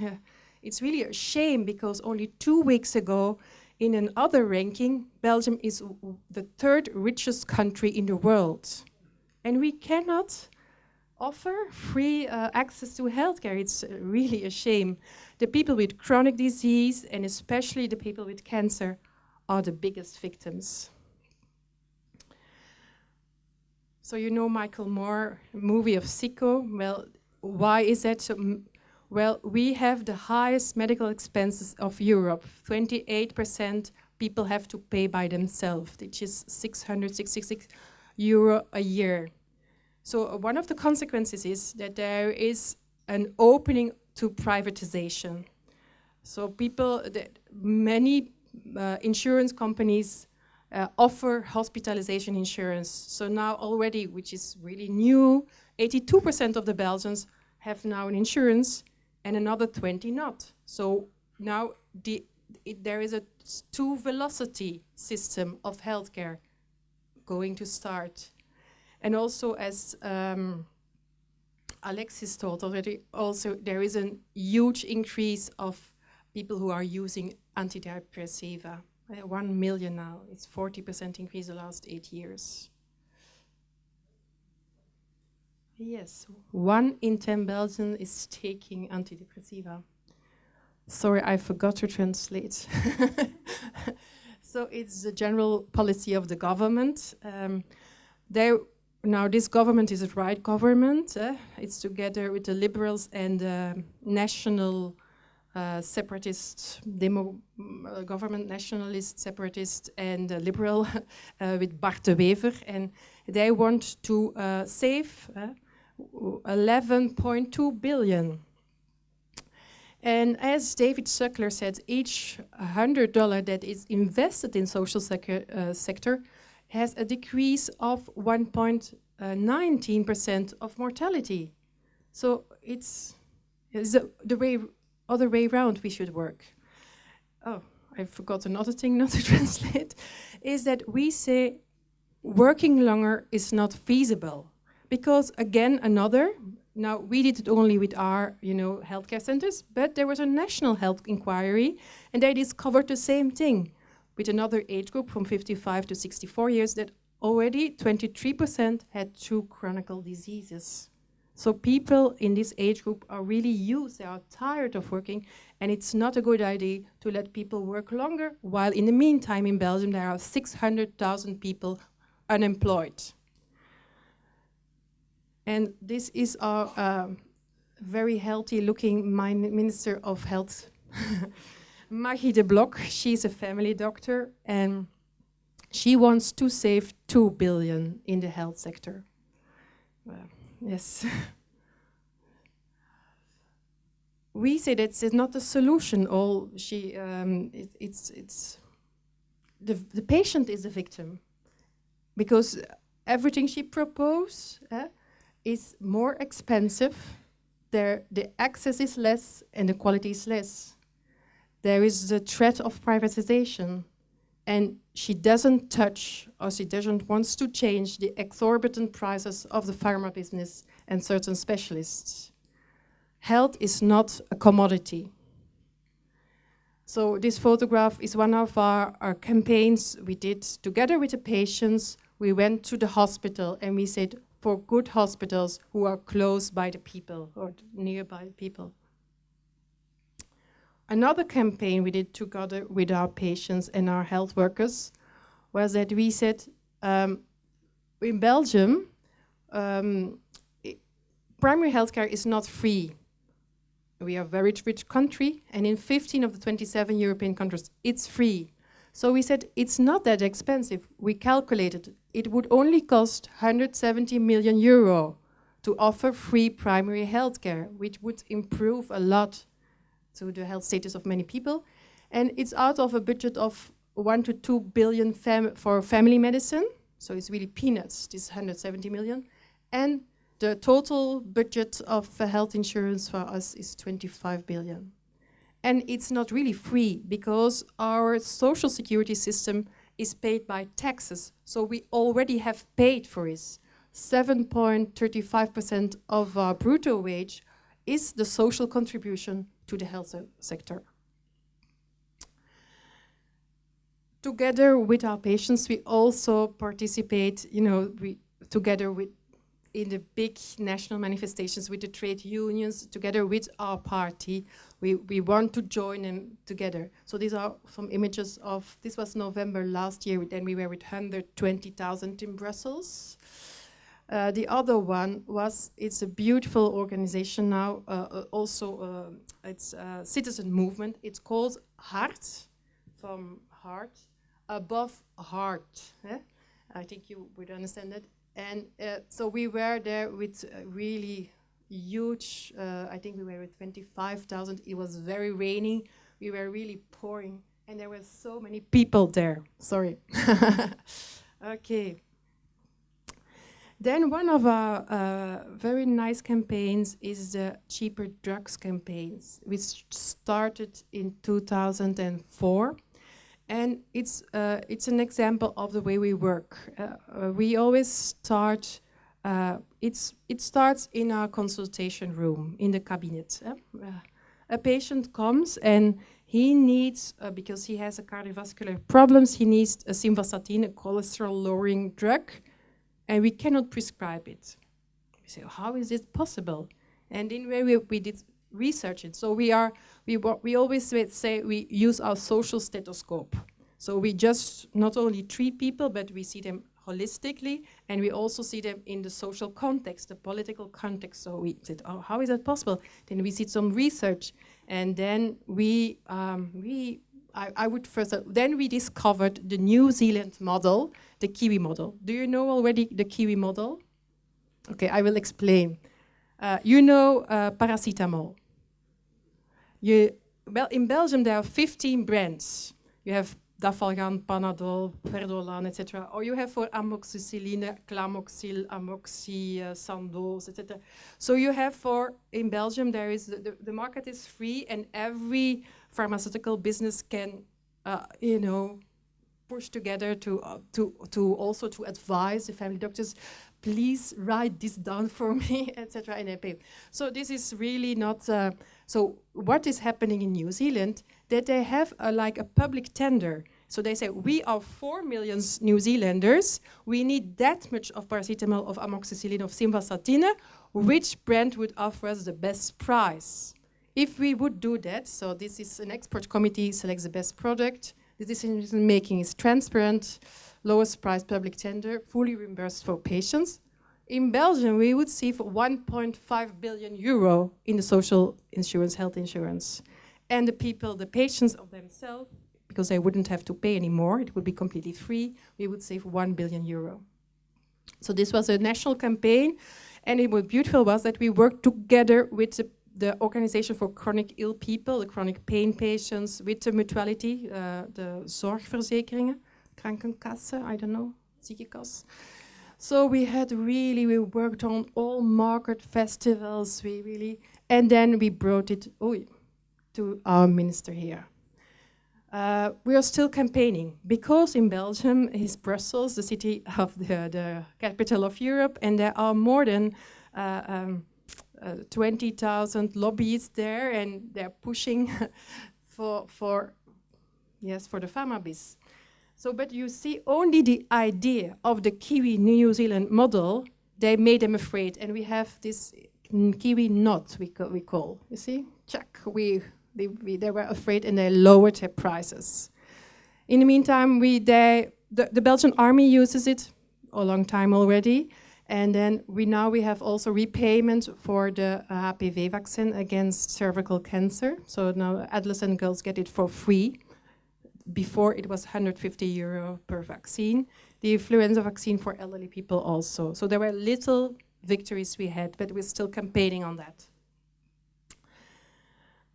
uh, [laughs] it's really a shame because only two weeks ago, in another ranking, Belgium is the third richest country in the world. And we cannot offer free uh, access to healthcare. It's uh, really a shame. The people with chronic disease, and especially the people with cancer, are the biggest victims. So you know Michael Moore, movie of Sicko. Well, why is that? Well, we have the highest medical expenses of Europe. 28% people have to pay by themselves, which is 666 euro a year. So uh, one of the consequences is that there is an opening to privatization. So people, many uh, insurance companies uh, offer hospitalization insurance. So now already, which is really new, 82% of the Belgians have now an insurance and another 20 not. So now the, it, there is a two velocity system of healthcare going to start. And also, as um, Alexis told already, also there is a huge increase of people who are using antidepressiva. Uh, one million now. It's 40% increase the last eight years. Yes, one in 10 Belgians is taking antidepressiva. Sorry, I forgot to translate. [laughs] so it's the general policy of the government. Um, now this government is a right government. Uh, it's together with the liberals and uh, national uh, separatist demo uh, government, nationalist, separatist, and uh, liberal [laughs] uh, with Bart de Wever, and they want to save 11.2 billion. And as David Stuckler said, each $100 that is invested in social uh, sector has a decrease of 1.19% of mortality. So it's, it's the, the way, other way around we should work. Oh, I forgot another thing not to [laughs] translate, is that we say working longer is not feasible because again, another, now we did it only with our, you know, healthcare centers, but there was a national health inquiry and they discovered the same thing with another age group from 55 to 64 years that already 23% had two chronic diseases. So people in this age group are really used, they are tired of working, and it's not a good idea to let people work longer, while in the meantime in Belgium there are 600,000 people unemployed. And this is our uh, very healthy looking Minister of Health, [laughs] Maggie de Block. She's a family doctor and she wants to save 2 billion in the health sector. yes. [laughs] we say that it's not the solution. All she, um, it, it's, it's the, the patient is the victim because everything she proposes uh, is more expensive, there, the access is less and the quality is less. There is the threat of privatization and she doesn't touch or she doesn't want to change the exorbitant prices of the pharma business and certain specialists. Health is not a commodity. So this photograph is one of our, our campaigns we did together with the patients. We went to the hospital and we said, for good hospitals who are close by the people or nearby people. Another campaign we did together with our patients and our health workers was that we said um, in Belgium, um, primary healthcare is not free. We are a very rich country, and in 15 of the 27 European countries, it's free. So we said it's not that expensive. We calculated it would only cost 170 million euro to offer free primary health care, which would improve a lot to the health status of many people. And it's out of a budget of one to two billion fam for family medicine. So it's really peanuts, this 170 million. And the total budget of health insurance for us is 25 billion. And it's not really free because our social security system is paid by taxes. So we already have paid for it. 7.35% of our brutto wage is the social contribution to the health sector. Together with our patients, we also participate, you know, we, together with in the big national manifestations with the trade unions, together with our party, we, we want to join them together. So these are some images of, this was November last year, then we were with 120,000 in Brussels. Uh, the other one was, it's a beautiful organization now, uh, uh, also uh, it's a citizen movement. It's called Heart, from heart, above heart. Eh? I think you would understand that. And uh, so we were there with really huge, uh, I think we were with 25,000. It was very rainy. We were really pouring. And there were so many people there. Sorry. [laughs] okay. Then one of our uh, very nice campaigns is the cheaper drugs campaigns, which started in 2004. And it's, uh, it's an example of the way we work. Uh, uh we always start Uh, it's, it starts in our consultation room, in the cabinet. eh? Uh, a patient comes and he needs, uh, because he has a cardiovascular problems, he needs a simvastatin, a cholesterol-lowering drug, and we cannot prescribe it. We say, how is it possible? And in where we, we did research it. So we are, we, we always say- we use our social stethoscope. So we just not only treat people, but we see them holistically, and we also see them in the social context, the political context. So we said, oh, how is that possible? Then we did some research, and then we, um, we I, I would first, uh, then we discovered the New Zealand model, the Kiwi model. Do you know already the Kiwi model? Okay, I will explain. Uh, you know uh, paracetamol. You, well, in Belgium there are 15 brands. You have Dafalgan, Panadol, Perdolan, etc. Or you have for amoxicilline, Clamoxil, Amoxi, uh, Sandoz, etc. So you have for, in Belgium there is, the, the, the market is free and every pharmaceutical business can, uh, you know, push together to, uh, to, to also to advise the family doctors, please write this down for [laughs] me, etc. And they pay. So this is really not, so what is happening in New Zealand, that they have a, like a public tender. So they say, we are 4 million New Zealanders, we need that much of paracetamol, of amoxicillin, of simvastatin, which brand would offer us the best price? If we would do that, so this is an expert committee selects the best product, the decision making is transparent, lowest price public tender, fully reimbursed for patients. In Belgium, we would save 1.5 billion euro in the social insurance, health insurance. And the people, the patients of themselves, because they wouldn't have to pay anymore, it would be completely free, we would save 1 billion euro. So this was a national campaign, and it was beautiful was that we worked together with the, the Organization for Chronic Ill People, the chronic pain patients, with the mutuality, uh, the zorgverzekeringen, krankenkassen, I don't know, ziekenkas. So we had really, we worked on all market festivals, we really, and then we brought it to our minister here. Uh, we are still campaigning because in Belgium is Brussels, the city of the, the capital of Europe, and there are more than uh, um, uh, 20,000 lobbyists there, and they're pushing [laughs] for, for, yes, for the pharmabis. So, but you see, only the idea of the Kiwi New Zealand model, they made them afraid, and we have this Kiwi knot, we, we call. You see, check, we, they, we, they were afraid and they lowered their prices. In the meantime, we, they, the, the Belgian army uses it a long time already, and then we now we have also repayment for the uh, HPV vaccine against cervical cancer. So now adolescent girls get it for free before it was 150 euro per vaccine. The influenza vaccine for elderly people also. So there were little victories we had, but we're still campaigning on that.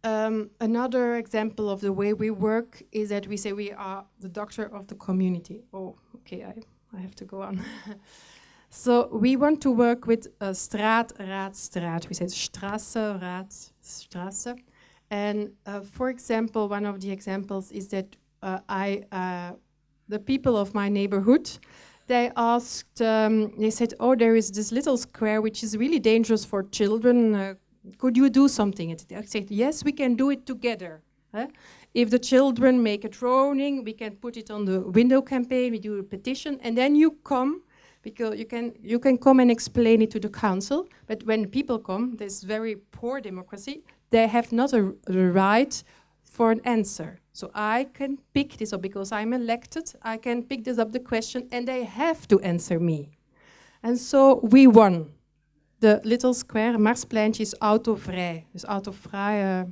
Um, another example of the way we work is that we say we are the doctor of the community. Oh, okay, I, I have to go on. [laughs] so we want to work with uh, straat, raad, straat. We say Straße, Raad, Straße. And uh, for example, one of the examples is that uh, I, uh, the people of my neighborhood, they asked, um, they said, oh, there is this little square which is really dangerous for children. Uh, could you do something? I said, yes, we can do it together. Huh? If the children make a drawing, we can put it on the window campaign, we do a petition, and then you come, because you can, you can come and explain it to the council, but when people come, there's very poor democracy, they have not a, a right for an answer. So I can pick this up because I'm elected, I can pick this up the question and they have to answer me. And so we won. The little square, Marspleintje, is autovrij. Dus autovrij, uh,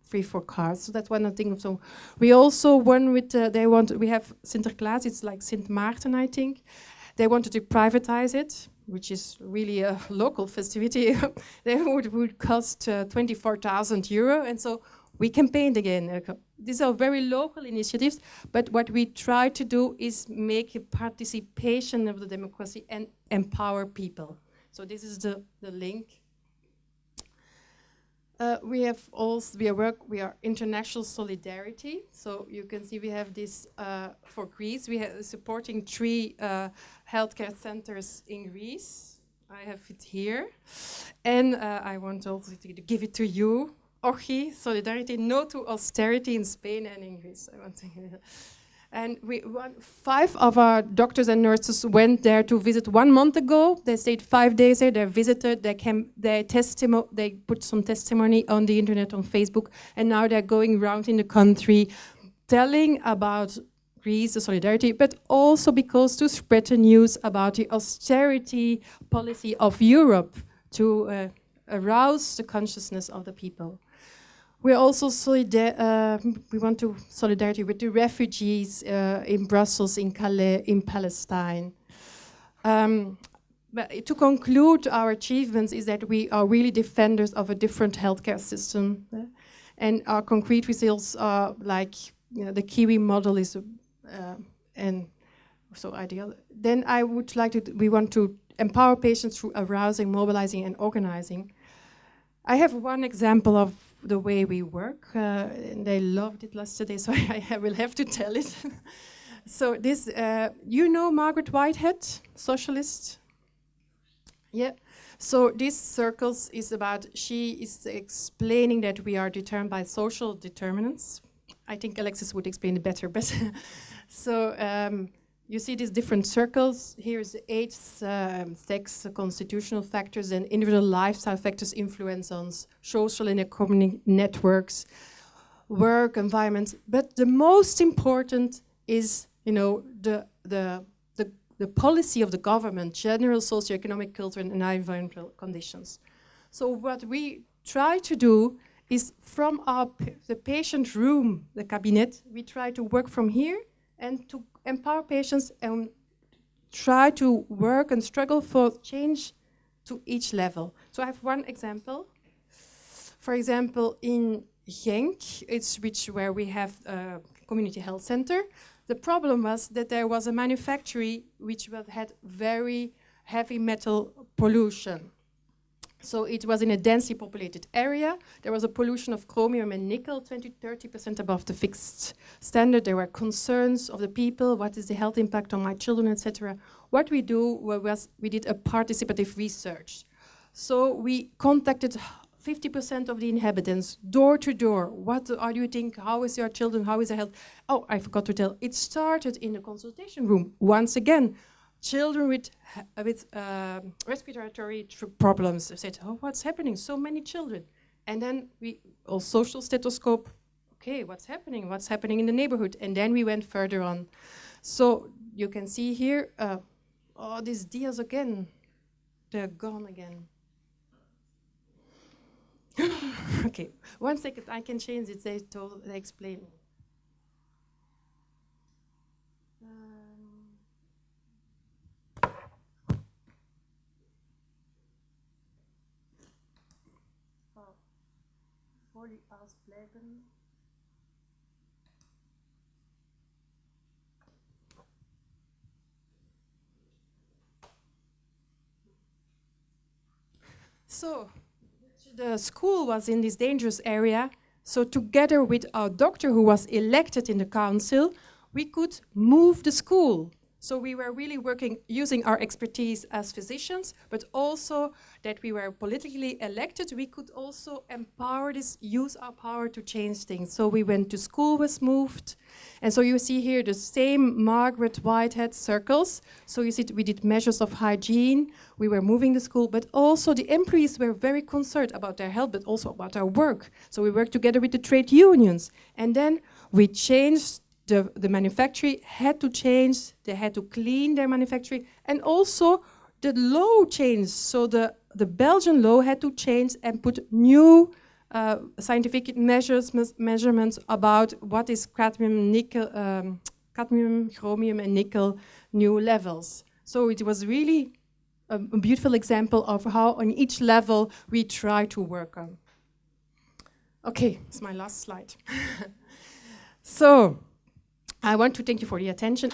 free for cars. So that's one things. So we also won with, uh, they want, we have Sinterklaas, it's like Sint Maarten, I think. They wanted to privatize it, which is really a [laughs] local festivity. [laughs] they would, would cost uh, 24,000 euro. And so we campaigned again. Uh, these are very local initiatives, but what we try to do is make a participation of the democracy and empower people. So this is the, the link. Uh, we have also, we are work, we are international solidarity. So you can see we have this uh, for Greece. We are supporting three uh, healthcare centers in Greece. I have it here. And uh, I want also to give it to you. OGI, solidarity, no to austerity in Spain and in Greece. I want to and we, one, five of our doctors and nurses went there to visit one month ago. They stayed five days there. They visited. They came. They testimo They put some testimony on the internet, on Facebook, and now they're going around in the country, telling about Greece, the solidarity, but also because to spread the news about the austerity policy of Europe to uh, arouse the consciousness of the people. We're also uh, we want to solidarity with the refugees uh, in Brussels, in Calais, in Palestine. Um, but to conclude our achievements is that we are really defenders of a different healthcare system. Uh, and our concrete results are like you know, the Kiwi model is, uh, and so ideal. Then I would like to, we want to empower patients through arousing, mobilizing and organizing. I have one example of the way we work. Uh, and they loved it last yesterday, [laughs] so I, will have to tell it. [laughs] so this, uh, you know Margaret Whitehead, socialist? Yeah. So these circles is about, she is explaining that we are determined by social determinants. I think Alexis would explain it better, but [laughs] so um, you see these different circles. Here's eight um, sex constitutional factors and individual lifestyle factors influence on social and economic networks, work, environment. But the most important is, you know, the, the, the, the policy of the government, general socioeconomic, cultural and environmental conditions. So what we try to do is from our the patient room, the cabinet, we try to work from here and to empower patients and try to work and struggle for change to each level. So I have one example. For example, in Genk, it's which where we have a community health center. The problem was that there was a manufactory which had very heavy metal pollution. So it was in a densely populated area. There was a pollution of chromium and nickel, 20, 30% above the fixed standard. There were concerns of the people, what is the health impact on my children, etc. What we do was we did a participative research. So we contacted 50% of the inhabitants, door to door. What are you think? How is your children? How is their health? Oh, I forgot to tell. It started in the consultation room. Once again, children with, with uh, respiratory problems said, oh, what's happening? So many children. And then we, all social stethoscope, okay, what's happening? What's happening in the neighborhood? And then we went further on. So you can see here, uh, oh, these dias again, they're gone again. [laughs] okay, one second, I can change it, they, told, they explain. Ausbleiben. So the school was in this dangerous area. So together with our doctor who was elected in the council, we could move the school. So we were really working using our expertise as physicians, but also that we were politically elected, we could also empower this, use our power to change things. So we went to school, was moved. And so you see here the same Margaret Whitehead circles. So you see we did measures of hygiene, we were moving the school, but also the employees were very concerned about their health, but also about our work. So we worked together with the trade unions. And then we changed the, the manufacturing had to change, they had to clean their manufacturing, and also the law changed. So the, the Belgian law had to change and put new uh, scientific measures, measurements about what is cadmium, nickel, um, cadmium, chromium, and nickel new levels. So it was really a, a beautiful example of how on each level we try to work on. Okay, it's my last slide. [laughs] so I want to thank you for the attention.